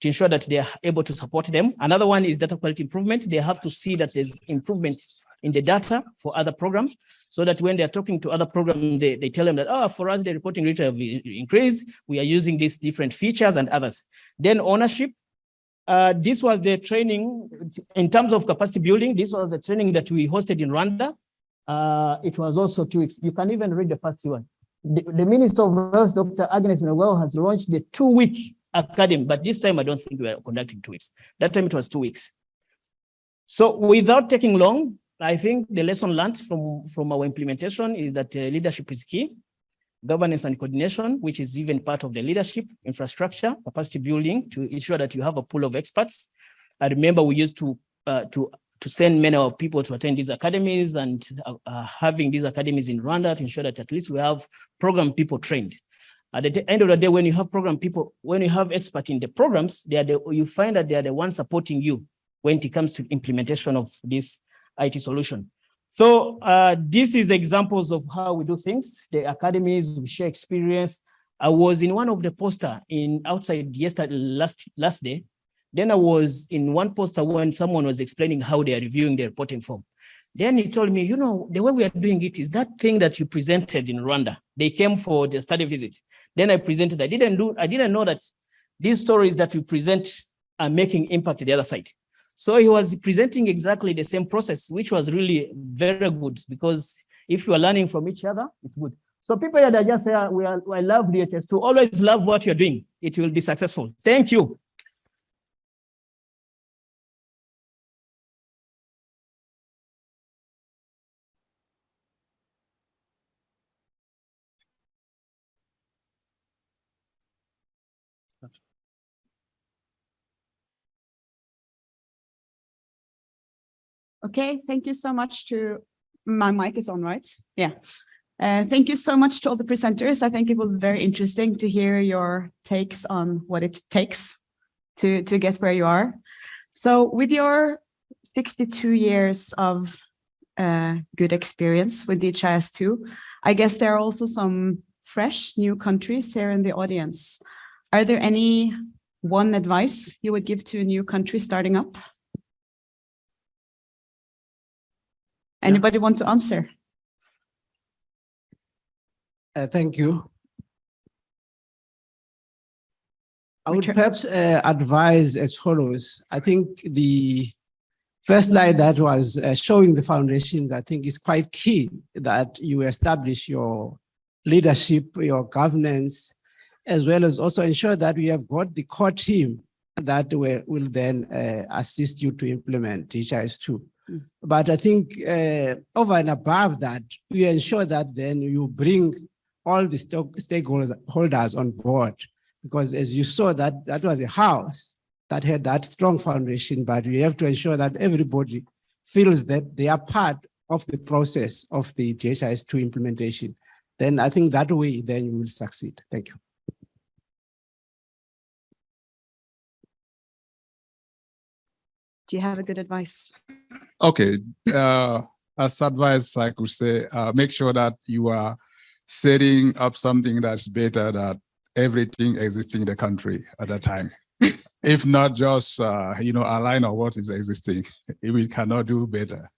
to ensure that they are able to support them. Another one is data quality improvement. They have to see that there's improvements in the data for other programs so that when they're talking to other programs, they, they tell them that, oh, for us, the reporting rate have increased. We are using these different features and others. Then ownership. Uh, this was the training in terms of capacity building. This was the training that we hosted in Rwanda. Uh, it was also two weeks. You can even read the first one. The, the Minister of Health, Dr. Agnes Binagwaho, has launched the two-week academy, but this time I don't think we are conducting two weeks. That time it was two weeks. So without taking long, I think the lesson learned from, from our implementation is that uh, leadership is key, governance and coordination, which is even part of the leadership, infrastructure, capacity building to ensure that you have a pool of experts. I remember we used to uh, to to send many of people to attend these academies and uh, uh, having these academies in Rwanda to ensure that at least we have program people trained. At the end of the day, when you have program people, when you have experts in the programs, they are the, you find that they are the ones supporting you when it comes to implementation of this IT solution. So uh, this is the examples of how we do things. The academies, we share experience. I was in one of the poster in outside yesterday, last, last day. Then I was in one poster when someone was explaining how they are reviewing the reporting form. Then he told me, you know, the way we are doing it is that thing that you presented in Rwanda. They came for the study visit. Then I presented, I didn't do, I didn't know that these stories that we present are making impact the other side. So he was presenting exactly the same process, which was really very good because if you are learning from each other, it's good. So people here that just say, ah, we are, I love DHIS2 always love what you're doing. It will be successful. Thank you. Okay, thank you so much to, my mic is on, right? Yeah. Uh, thank you so much to all the presenters. I think it was very interesting to hear your takes on what it takes to, to get where you are. So with your 62 years of uh, good experience with DHIS2, I guess there are also some fresh new countries here in the audience. Are there any one advice you would give to a new country starting up? Anybody want to answer? Uh, thank you. I would perhaps uh, advise as follows. I think the first slide that was uh, showing the foundations, I think is quite key that you establish your leadership, your governance, as well as also ensure that we have got the core team that will, will then uh, assist you to implement HIS2. But I think uh, over and above that, we ensure that then you bring all the stakeholders on board. Because as you saw, that, that was a house that had that strong foundation, but you have to ensure that everybody feels that they are part of the process of the DHIS2 implementation. Then I think that way, then you will succeed. Thank you. Do you have a good advice? Okay, uh, as advice, I could say, uh, make sure that you are setting up something that's better than everything existing in the country at that time. if not just, uh, you know, align on what is existing, we cannot do better.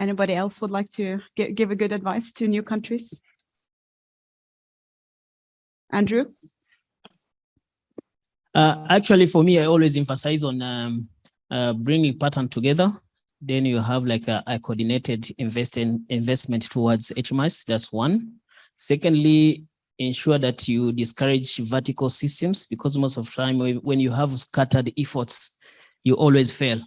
Anybody else would like to give a good advice to new countries? Andrew? Uh, actually, for me, I always emphasize on um, uh, bringing pattern together. then you have like a, a coordinated investing investment towards HMIS. That's one. Secondly, ensure that you discourage vertical systems because most of time when you have scattered efforts, you always fail.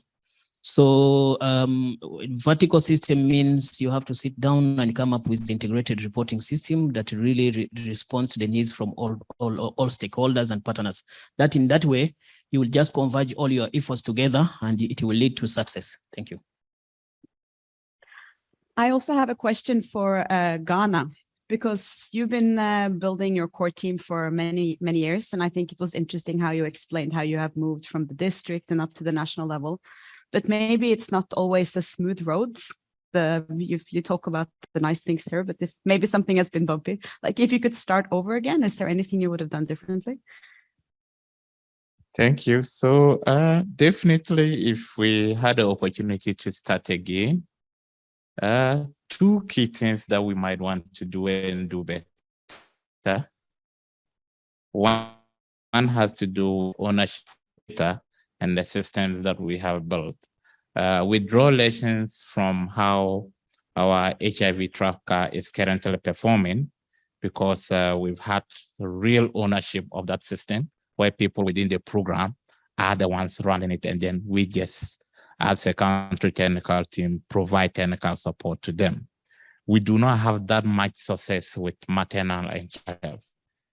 So um, vertical system means you have to sit down and come up with integrated reporting system that really re- responds to the needs from all, all, all stakeholders and partners. That in that way, you will just converge all your efforts together and it will lead to success. Thank you. I also have a question for uh, Ghana because you've been uh, building your core team for many, many years. And I think it was interesting how you explained how you have moved from the district and up to the national level. But maybe it's not always a smooth road. The you, you talk about the nice things here, but if maybe something has been bumpy, like if you could start over again, is there anything you would have done differently? Thank you. So uh, definitely, if we had the opportunity to start again, uh, two key things that we might want to do and do better. One, one has to do ownership data and the systems that we have built. Uh, we draw lessons from how our HIV tracker is currently performing because uh, we've had real ownership of that system where people within the program are the ones running it. And then we just, as a country technical team, provide technical support to them. We do not have that much success with maternal and child.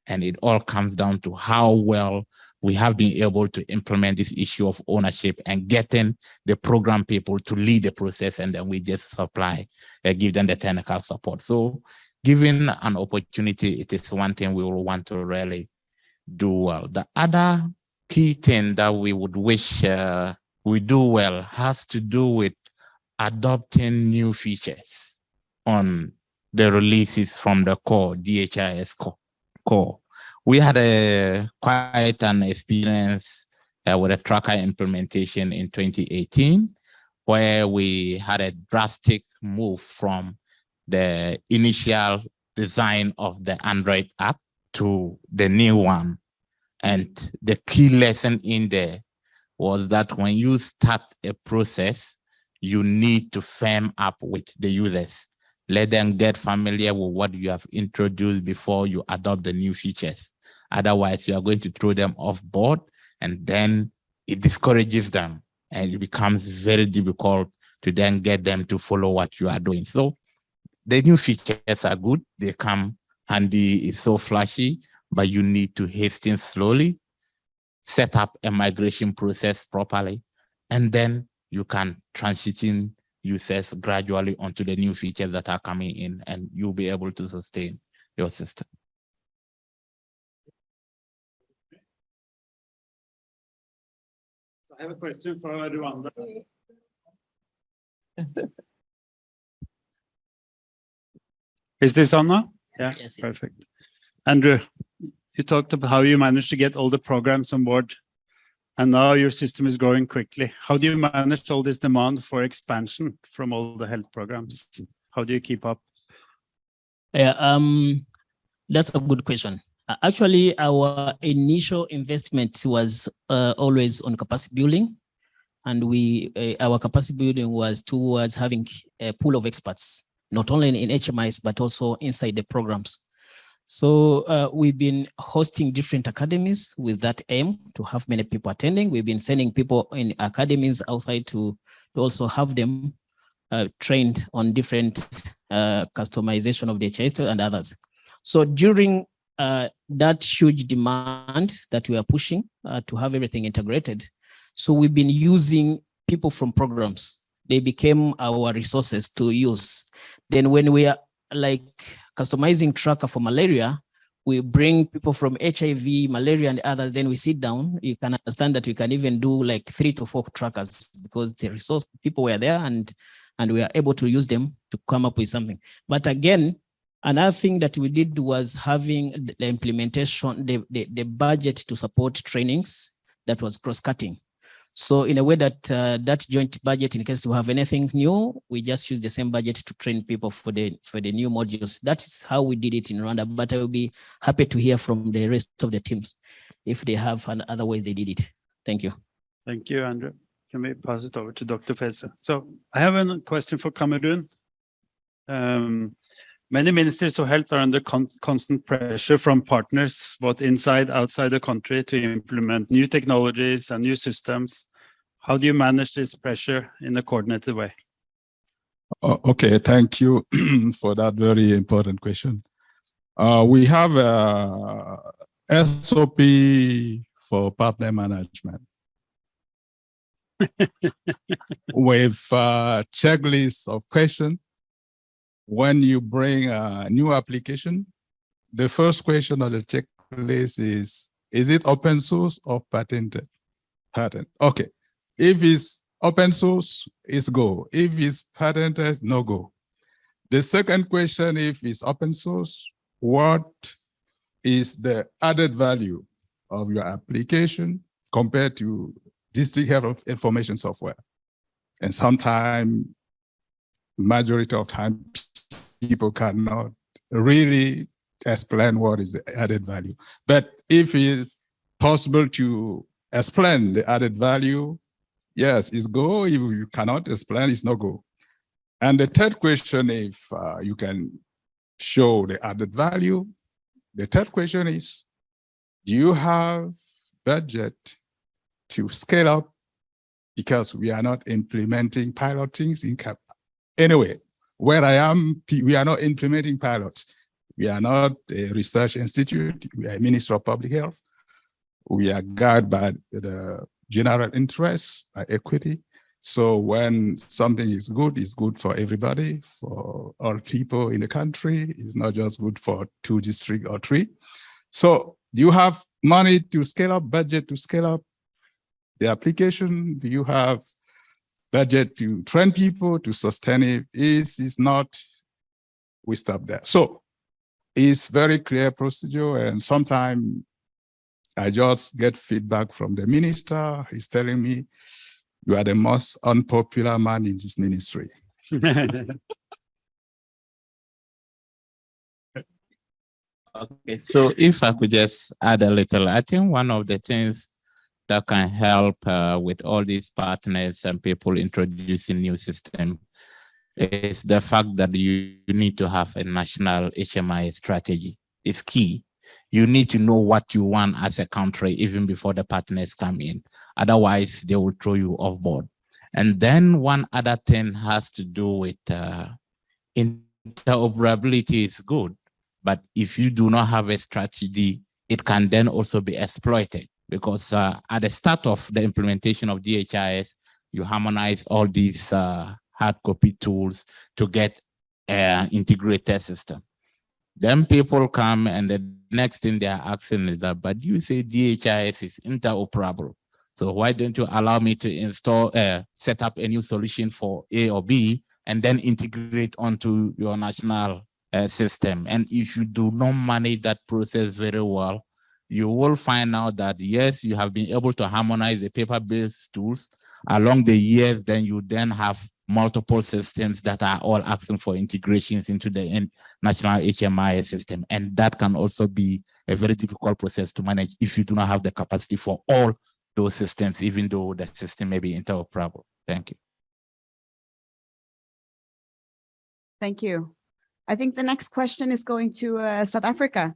And it all comes down to how well we have been able to implement this issue of ownership and getting the program people to lead the process and then we just supply, uh, give them the technical support. So given an opportunity, it is one thing we will want to really do well. The other key thing that we would wish uh, we do well has to do with adopting new features on the releases from the core, DHIS core. core. We had a quite an experience uh, with a tracker implementation in 2018, where we had a drastic move from the initial design of the Android app to the new one. And the key lesson in there was that when you start a process, you need to firm up with the users. Let them get familiar with what you have introduced before you adopt the new features. Otherwise, you are going to throw them off board and then it discourages them and it becomes very difficult to then get them to follow what you are doing. So the new features are good. They come handy, it's so flashy, but you need to hasten slowly, set up a migration process properly, and then you can transition users gradually onto the new features that are coming in and you'll be able to sustain your system. I have a question for Rwanda. Is this on now? Yeah, Yes, yes. perfect. Andrew, you talked about how you managed to get all the programs on board. And now your system is growing quickly. How do you manage all this demand for expansion from all the health programs? How do you keep up? Yeah, um, that's a good question. Uh, Actually, our initial investment was uh, always on capacity building. And we, uh, our capacity building was towards having a pool of experts, not only in HMIS, but also inside the programs. So uh, we've been hosting different academies with that aim to have many people attending. We've been sending people in academies outside to, to also have them uh, trained on different uh, customization of the HIS and others. So during uh, that huge demand that we are pushing uh, to have everything integrated, so we've been using people from programs. They became our resources to use. Then when we are like customizing tracker for malaria, we bring people from HIV, malaria and others, then we sit down. You can understand that we can even do like three to four trackers because the resource people were there and and we are able to use them to come up with something. But again, another thing that we did was having the implementation, the, the, the budget to support trainings that was cross-cutting. So in a way that uh, that joint budget, in case we have anything new, we just use the same budget to train people for the for the new modules. That is how we did it in Rwanda. But I will be happy to hear from the rest of the teams if they have an other ways they did it. Thank you. Thank you, Andrew. Can we pass it over to Dr. Feza? So I have a question for Cameroon. Um, many ministers of health are under con- constant pressure from partners, both inside, and outside the country, to implement new technologies and new systems. How do you manage this pressure in a coordinated way? Okay, thank you for that very important question. Uh, we have a SOP for partner management. With a checklist of questions. When you bring a new application, the first question on the checklist is, is it open source or patented? Patent, okay. If it's open source, it's go. If it's patented, no go. The second question, if it's open source, what is the added value of your application compared to district health of information software? And sometimes, majority of time, people cannot really explain what is the added value. But if it's possible to explain the added value, Yes, it's go. If you cannot explain, it's no go. And the third question, if uh, you can show the added value, the third question is, do you have budget to scale up? Because we are not implementing pilot things in cap. Anyway, where I am, we are not implementing pilots. We are not a research institute. We are a Minister of Public Health. We are guided by the general interest, by equity. So when something is good, it's good for everybody, for all people in the country. It's not just good for two districts or three. So do you have money to scale up, budget to scale up the application? Do you have budget to train people to sustain it? Is is not, we stop there. So it's very clear procedure and sometimes I just get feedback from the minister. He's telling me, you are the most unpopular man in this ministry. Okay, so if I could just add a little, I think one of the things that can help uh, with all these partners and people introducing new system is the fact that you, you need to have a national HMIS strategy. It's key. You need to know what you want as a country even before the partners come in. Otherwise, they will throw you off board. And then one other thing has to do with uh, interoperability is good, but if you do not have a strategy, it can then also be exploited because uh, at the start of the implementation of DHIS, you harmonize all these uh, hard copy tools to get an integrated system. Then people come and the next thing they are asking is that, but you say DHIS is interoperable. So why don't you allow me to install, uh, set up a new solution for A or B and then integrate onto your national uh, system? And if you do not manage that process very well, you will find out that yes, you have been able to harmonize the paper-based tools along the years, then you then have multiple systems that are all asking for integrations into the national HMIS system. And that can also be a very difficult process to manage if you do not have the capacity for all those systems, even though the system may be interoperable. Thank you. Thank you. I think the next question is going to uh, South Africa.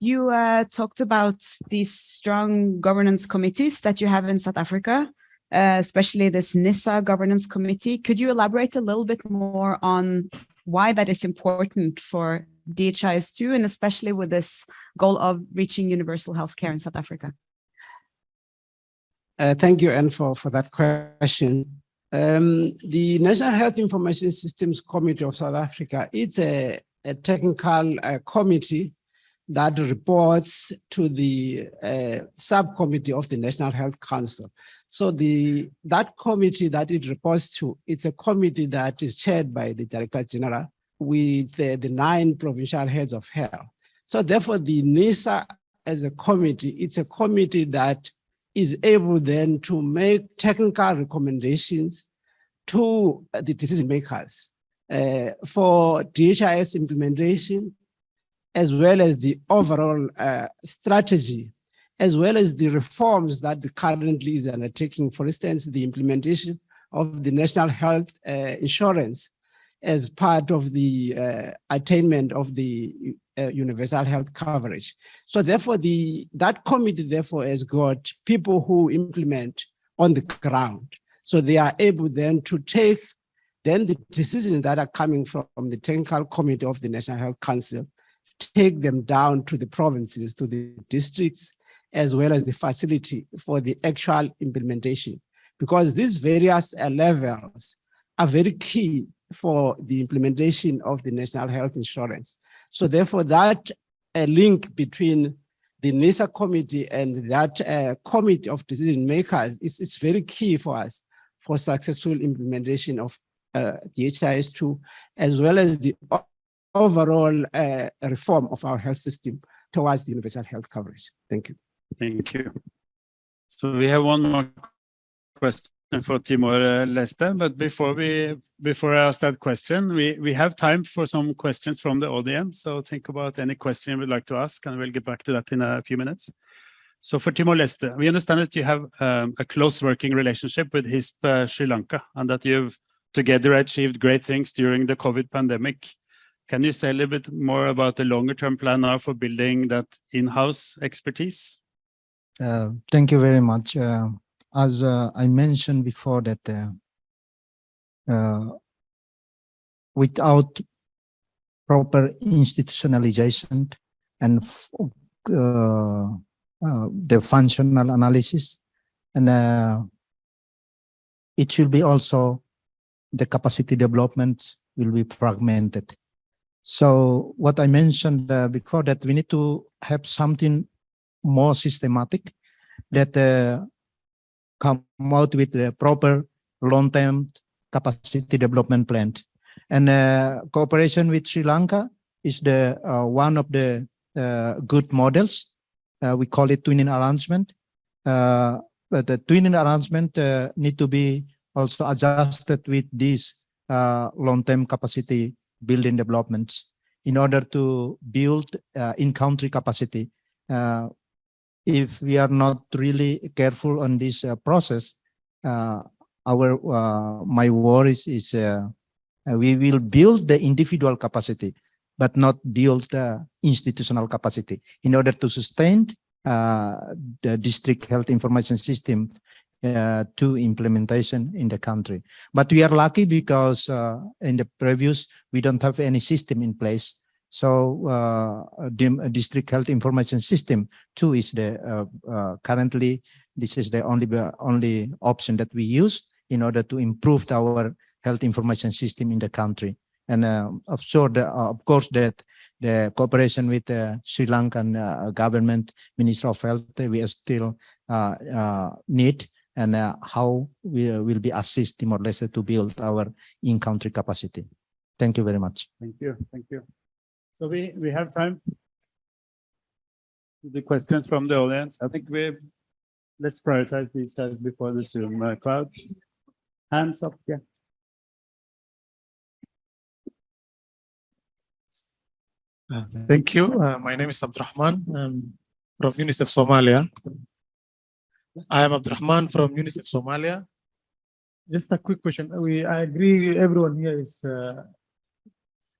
You uh, talked about these strong governance committees that you have in South Africa, uh, especially this NISA governance committee. Could you elaborate a little bit more on why that is important for DHIS2 and especially with this goal of reaching universal healthcare in South Africa? Uh, thank you, Anne, for, for that question. Um, the National Health Information Systems Committee of South Africa, it's a, a technical uh, committee that reports to the uh, subcommittee of the National Health Council. So the that committee that it reports to, it's a committee that is chaired by the Director General with the, the nine provincial heads of health. So therefore, the NISA as a committee, it's a committee that is able then to make technical recommendations to the decision makers uh, for DHIS implementation, as well as the overall uh, strategy as well as the reforms that currently is undertaking, for instance, the implementation of the national health uh, insurance as part of the uh, attainment of the uh, universal health coverage. So therefore, the that committee therefore has got people who implement on the ground. So they are able then to take then the decisions that are coming from the technical committee of the National Health Council, take them down to the provinces, to the districts, as well as the facility for the actual implementation. Because these various uh, levels are very key for the implementation of the national health insurance. So therefore that uh, link between the NISA committee and that uh, committee of decision makers is, is very key for us for successful implementation of uh, DHIS2, as well as the overall uh, reform of our health system towards the universal health coverage. Thank you. Thank you. So we have one more question for Timor uh, Leste, but before we, before I ask that question, we, we have time for some questions from the audience. So think about any question you would like to ask and we'll get back to that in a few minutes. So for Timor Leste, we understand that you have um, a close working relationship with HISP uh, Sri Lanka and that you've together achieved great things during the COVID pandemic. Can you say a little bit more about the longer term plan now for building that in-house expertise? Uh, Thank you very much. Uh, As uh, I mentioned before that uh, uh, without proper institutionalization and uh, the functional analysis and it should be also the capacity development will be fragmented. So what I mentioned uh, before that we need to have something more systematic that uh, come out with the proper long-term capacity development plan. And uh, cooperation with Sri Lanka is the uh, one of the uh, good models. Uh, we call it twinning arrangement. But the twinning arrangement need to be also adjusted with this long-term capacity building developments in order to build uh, in-country capacity. Uh, if we are not really careful on this uh, process, uh, our uh, my worries is uh, uh, we will build the individual capacity, but not build the institutional capacity in order to sustain the district health information system uh, to implementation in the country. But we are lucky because uh, in the previous we don't have any system in place. So uh, the district health information system too is the uh, uh, currently this is the only only option that we use in order to improve our health information system in the country. And of sure, the, of course, that the cooperation with the Sri Lankan government, Minister of Health, we are still need and uh, how we uh, will be assist Timor Leste to build our in-country capacity. Thank you very much. Thank you, thank you. So we, we have time. For the questions from the audience, I think we, let's prioritize these guys before the Zoom uh, crowd. Hands up, yeah. Uh, Thank you. Uh, My name is Abdurrahman. I'm from UNICEF Somalia. I am Abdurrahman from UNICEF Somalia. Just a quick question. We, I agree everyone here is uh,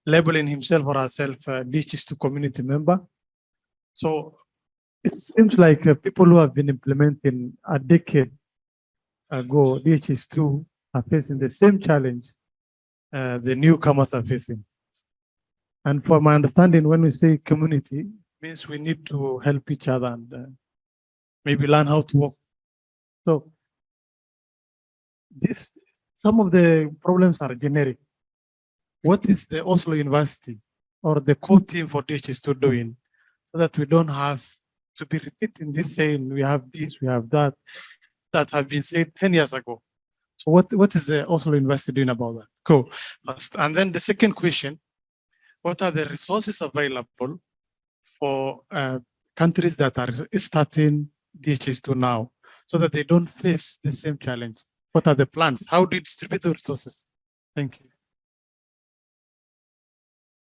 labeling himself or herself a DHIS2 community member. So it seems like uh, people who have been implementing a decade ago, DHIS2 are facing the same challenge uh, the newcomers are facing. And for my understanding, when we say community, means we need to help each other and uh, maybe learn how to work. So this, some of the problems are generic. What is the Oslo University or the core team for DHIS2 doing so that we don't have to be repeating this saying, we have this, we have that, that have been said 10 years ago. So what, what is the Oslo University doing about that? Cool. And then the second question, what are the resources available for uh, countries that are starting DHIS2 now so that they don't face the same challenge? What are the plans? How do you distribute the resources? Thank you.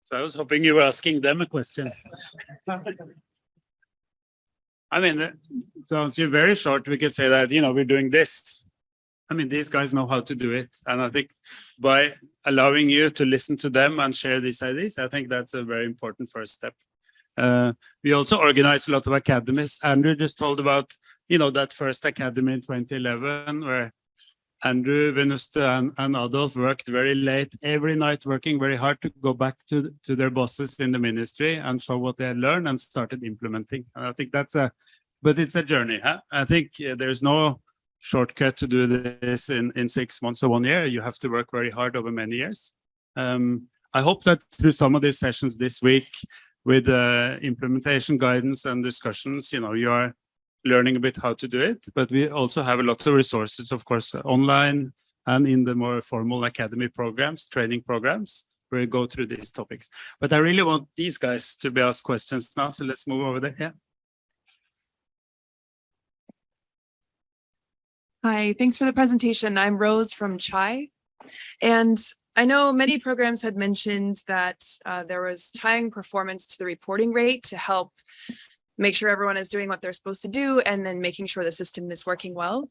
So I was hoping you were asking them a question. I mean, so very short, we could say that, you know, we're doing this. I mean, these guys know how to do it. And I think by allowing you to listen to them and share these ideas, I think that's a very important first step. Uh, we also organize a lot of academies. Andrew just told about, you know, that first academy in 2011 where Andrew, Venuste and, and Adolf worked very late every night, working very hard to go back to, to their bosses in the ministry and show what they had learned and started implementing. And I think that's a, but it's a journey. Huh? I think uh, there's no shortcut to do this in, in six months or one year. You have to work very hard over many years. Um, I hope that through some of these sessions this week with uh, implementation guidance and discussions, you know, you are learning a bit how to do it, but we also have a lot of resources, of course, online and in the more formal academy programs, training programs, where we go through these topics. But I really want these guys to be asked questions now, so let's move over there. Yeah. Hi, thanks for the presentation. I'm Rose from CHAI. And I know many programs had mentioned that uh, there was tying performance to the reporting rate to help make sure everyone is doing what they're supposed to do and then making sure the system is working well.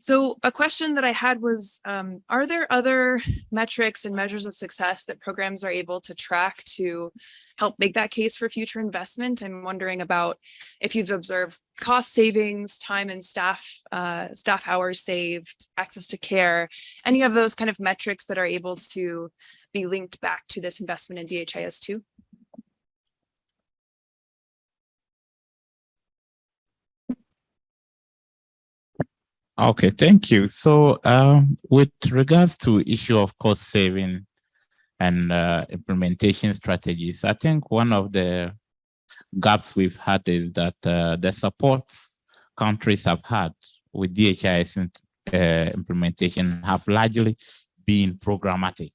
So a question that I had was, um, are there other metrics and measures of success that programs are able to track to help make that case for future investment? I'm wondering about if you've observed cost savings, time and staff, uh, staff hours saved, access to care, any of those kind of metrics that are able to be linked back to this investment in DHIS2? Okay, thank you. So um, with regards to issue of cost saving and uh, implementation strategies, I think one of the gaps we've had is that uh, the support countries have had with DHIS uh, implementation have largely been programmatic.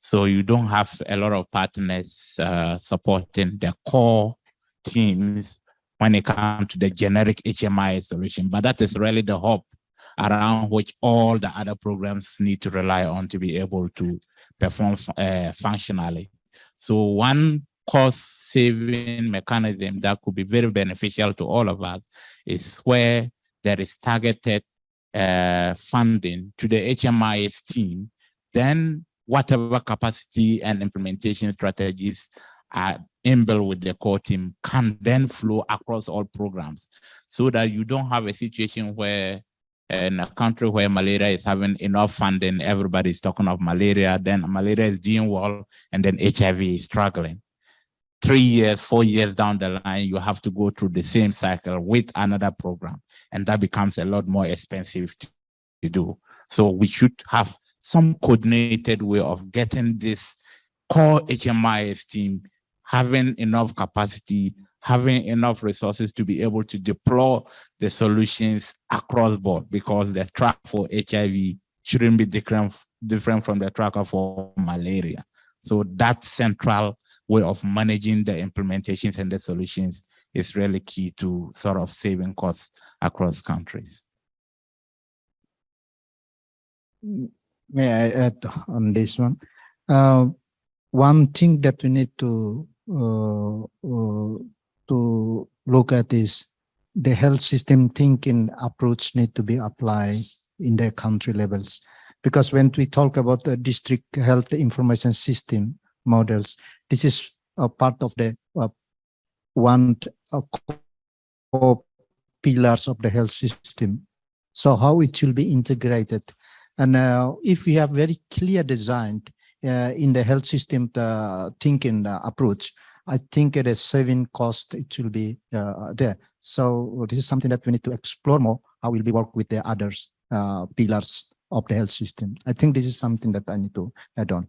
So you don't have a lot of partners uh, supporting the core teams when it comes to the generic HMIS solution, but that is really the hub around which all the other programs need to rely on to be able to perform uh, functionally. So one cost saving mechanism that could be very beneficial to all of us is where there is targeted uh, funding to the HMIS team, then whatever capacity and implementation strategies are inbuilt with the core team can then flow across all programs so that you don't have a situation where in a country where malaria is having enough funding, everybody is talking of malaria, then malaria is doing well, and then HIV is struggling. Three years, four years down the line, you have to go through the same cycle with another program, and that becomes a lot more expensive to, to do. So we should have some coordinated way of getting this core HMIS team having enough capacity having enough resources to be able to deploy the solutions across board because the track for HIV shouldn't be different, different from the tracker for malaria. So that central way of managing the implementations and the solutions is really key to sort of saving costs across countries. May I add on this one? Uh, one thing that we need to uh, uh, to look at is the health system thinking approach need to be applied in the country levels. Because when we talk about the district health information system models, this is a part of the uh, one uh, pillars of the health system. So how it will be integrated. And uh, if we have very clear design uh, in the health system uh, thinking uh, approach, I think it is saving cost, it will be uh, there. So this is something that we need to explore more, how will we work with the others uh, pillars of the health system. I think this is something that I need to add on.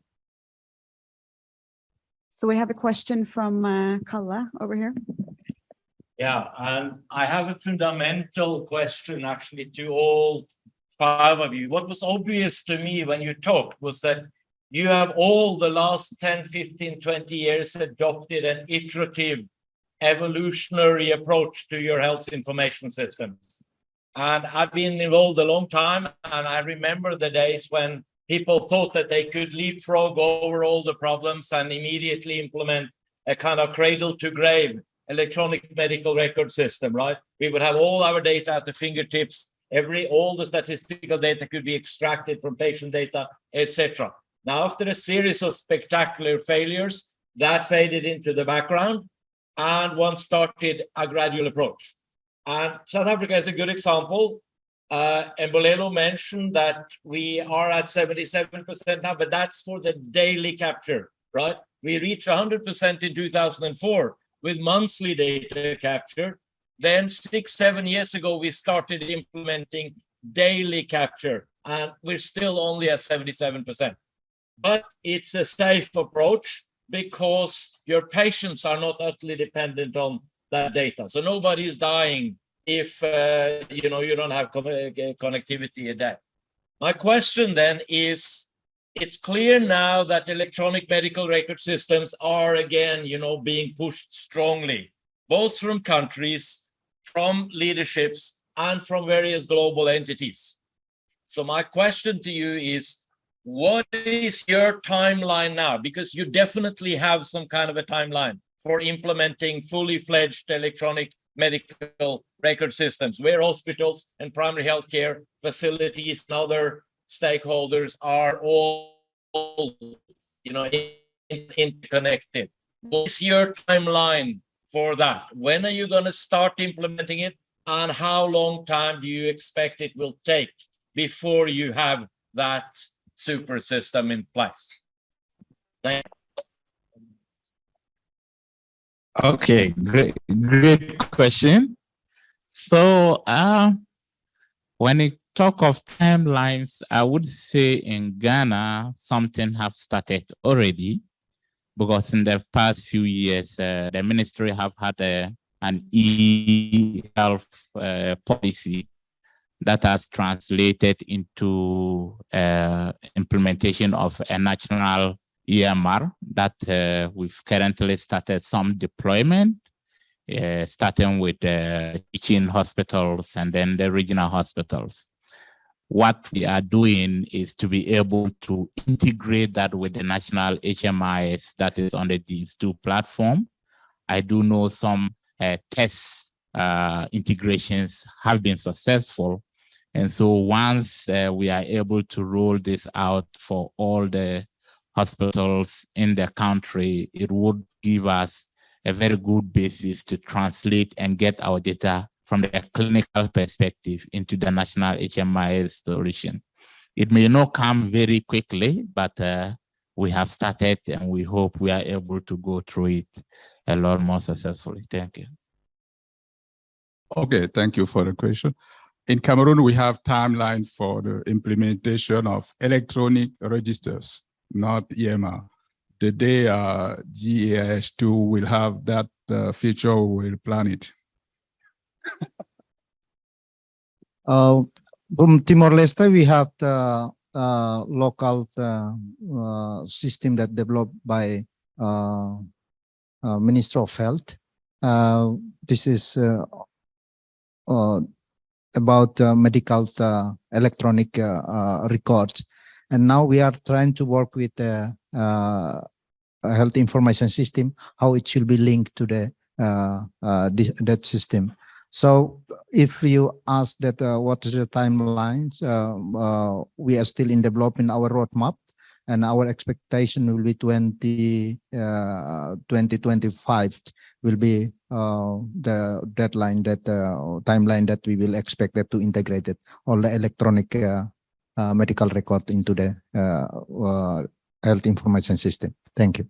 So we have a question from uh, Calle over here. Yeah, um, I have a fundamental question actually to all five of you. What was obvious to me when you talked was that you have all the last 10, 15, 20 years adopted an iterative evolutionary approach to your health information systems. And I've been involved a long time, and I remember the days when people thought that they could leapfrog over all the problems and immediately implement a kind of cradle to grave electronic medical record system, right? We would have all our data at the fingertips. Every all the statistical data could be extracted from patient data, etc. Now, after a series of spectacular failures, that faded into the background, and one started a gradual approach. And South Africa is a good example. Uh, mentioned that we are at 77% now, but that's for the daily capture, right? We reached 100% in 2004 with monthly data capture. Then six, seven years ago, we started implementing daily capture, and we're still only at 77%. But it's a safe approach because your patients are not utterly dependent on that data. So nobody's dying if uh, you know you don't have connectivity in that. My question then is, it's clear now that electronic medical record systems are again, you know, being pushed strongly, both from countries, from leaderships, and from various global entities. So my question to you is, what is your timeline now? Because you definitely have some kind of a timeline for implementing fully fledged electronic medical record systems where hospitals and primary healthcare facilities and other stakeholders are all, you know, interconnected. What's your timeline for that? When are you going to start implementing it? And how long time do you expect it will take before you have that super system in place? Okay, great, great question. So, uh, when you talk of timelines, I would say in Ghana, something have started already, because in the past few years, uh, the ministry have had a, an e-health uh, policy that has translated into uh, implementation of a national EMR that uh, we've currently started some deployment, uh, starting with uh, teaching hospitals and then the regional hospitals. What we are doing is to be able to integrate that with the national HMIS that is on the DHIS2 platform. I do know some uh, test uh, integrations have been successful. And so once uh, we are able to roll this out for all the hospitals in the country, it would give us a very good basis to translate and get our data from the clinical perspective into the national HMIS solution. It may not come very quickly, but uh, we have started and we hope we are able to go through it a lot more successfully. Thank you. Okay, thank you for the question. In Cameroon, we have timeline for the implementation of electronic registers not EMR. The day uh, DHIS2 will have that uh, feature, we'll plan it. uh, from Timor-Leste, we have the uh, local uh, uh, system that developed by uh, uh, Minister of Health. Uh, this is about uh, medical uh, electronic uh, records and now we are trying to work with the health information system, how it should be linked to the that system. So if you ask that uh, what is the timelines, uh, uh, we are still in developing our roadmap and our expectation will be 20, 2025 will be the deadline that timeline that we will expect that to integrate it, all the electronic uh, medical record into the uh, uh, health information system. Thank you.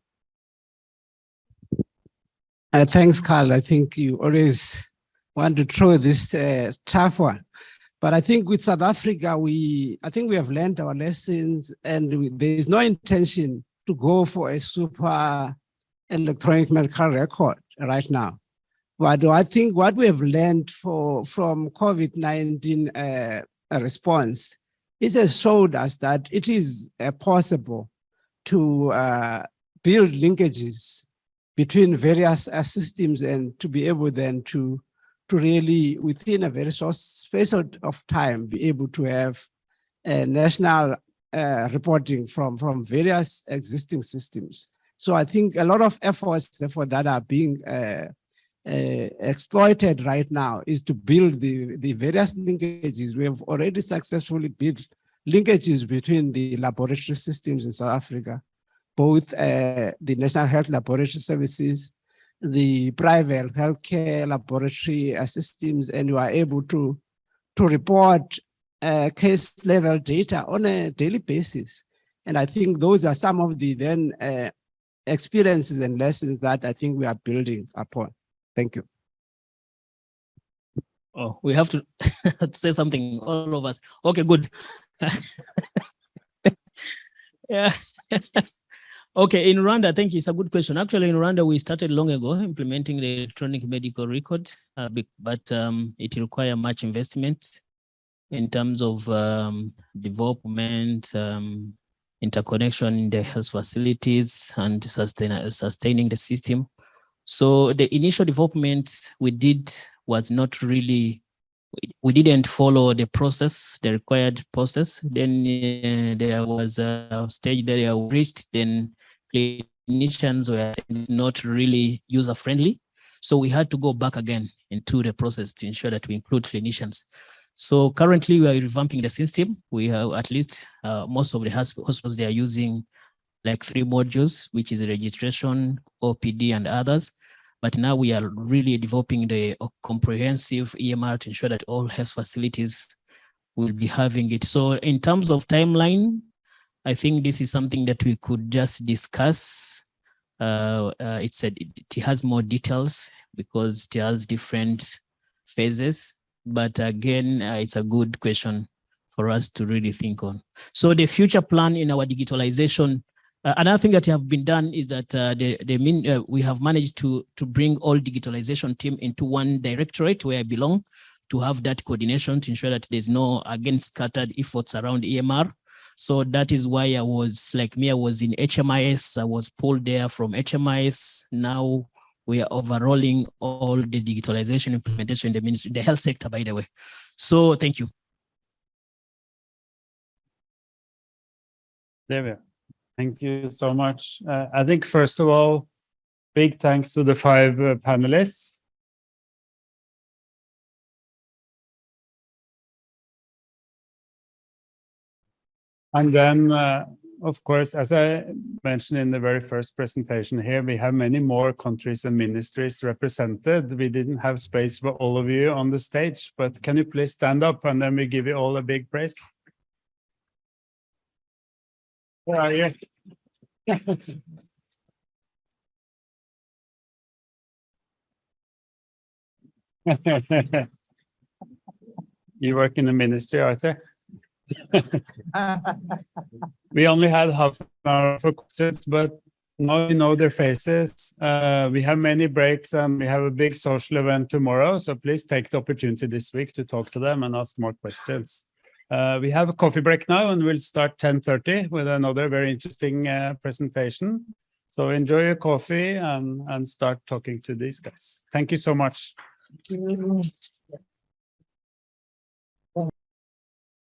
Uh, thanks, Calle. I think you always want to throw this uh, tough one. But I think with South Africa, we I think we have learned our lessons and we, there is no intention to go for a super electronic medical record right now. But I think what we have learned for from COVID-19 uh, response it has showed us that it is uh, possible to uh, build linkages between various uh, systems and to be able then to to really within a very short space of time be able to have national uh, reporting from from various existing systems. So i think a lot of efforts therefore that are being uh, exploited right now is to build the, the various linkages. We have already successfully built linkages between the laboratory systems in South Africa, both uh, the National Health Laboratory Services, the private healthcare laboratory systems, and we are able to, to report uh, case level data on a daily basis. And I think those are some of the then uh, experiences and lessons that I think we are building upon. Thank you. Oh, we have to say something, all of us. Okay, good. yeah. okay, in Rwanda, I think it's a good question. Actually, in Rwanda, we started long ago implementing the electronic medical record, uh, but um, it require much investment in terms of um, development, um, interconnection in the health facilities and sustain, sustaining the system. So the initial development we did was not really, we- we didn't follow the process, the required process. Then uh, there was a stage that I reached, then clinicians were not really user friendly. So we had to go back again into the process to ensure that we include clinicians. So currently we are revamping the system. We have at least uh, most of the hospitals, they are using like three modules, which is registration, OPD and others. But now we are really developing the comprehensive EMR to ensure that all health facilities will be having it. So in terms of timeline, I think this is something that we could just discuss. Uh, uh, it said it, it has more details because it has different phases. But again, uh, it's a good question for us to really think on. So the future plan in our digitalization, uh, another thing that have been done is that uh, the, the mean, uh, we have managed to, to bring all digitalization team into one directorate where I belong to have that coordination to ensure that there's no, again, scattered efforts around EMR. So that is why I was like me, I was in HMIS, I was pulled there from HMIS. Now we are overhauling all the digitalization implementation in the ministry, the health sector, by the way. So thank you. There we are. Thank you so much. Uh, I think first of all, big thanks to the five uh, panelists. And then, uh, of course, as I mentioned in the very first presentation here, we have many more countries and ministries represented. We didn't have space for all of you on the stage, but can you please stand up and then we give you all a big praise? Where are you? You work in the ministry, Arthur? We only had half an hour for questions, but now you know their faces. Uh, we have many breaks and we have a big social event tomorrow. So please take the opportunity this week to talk to them and ask more questions. Uh, we have a coffee break now and we'll start 10.30 with another very interesting uh, presentation. So enjoy your coffee and, and start talking to these guys. Thank you so much.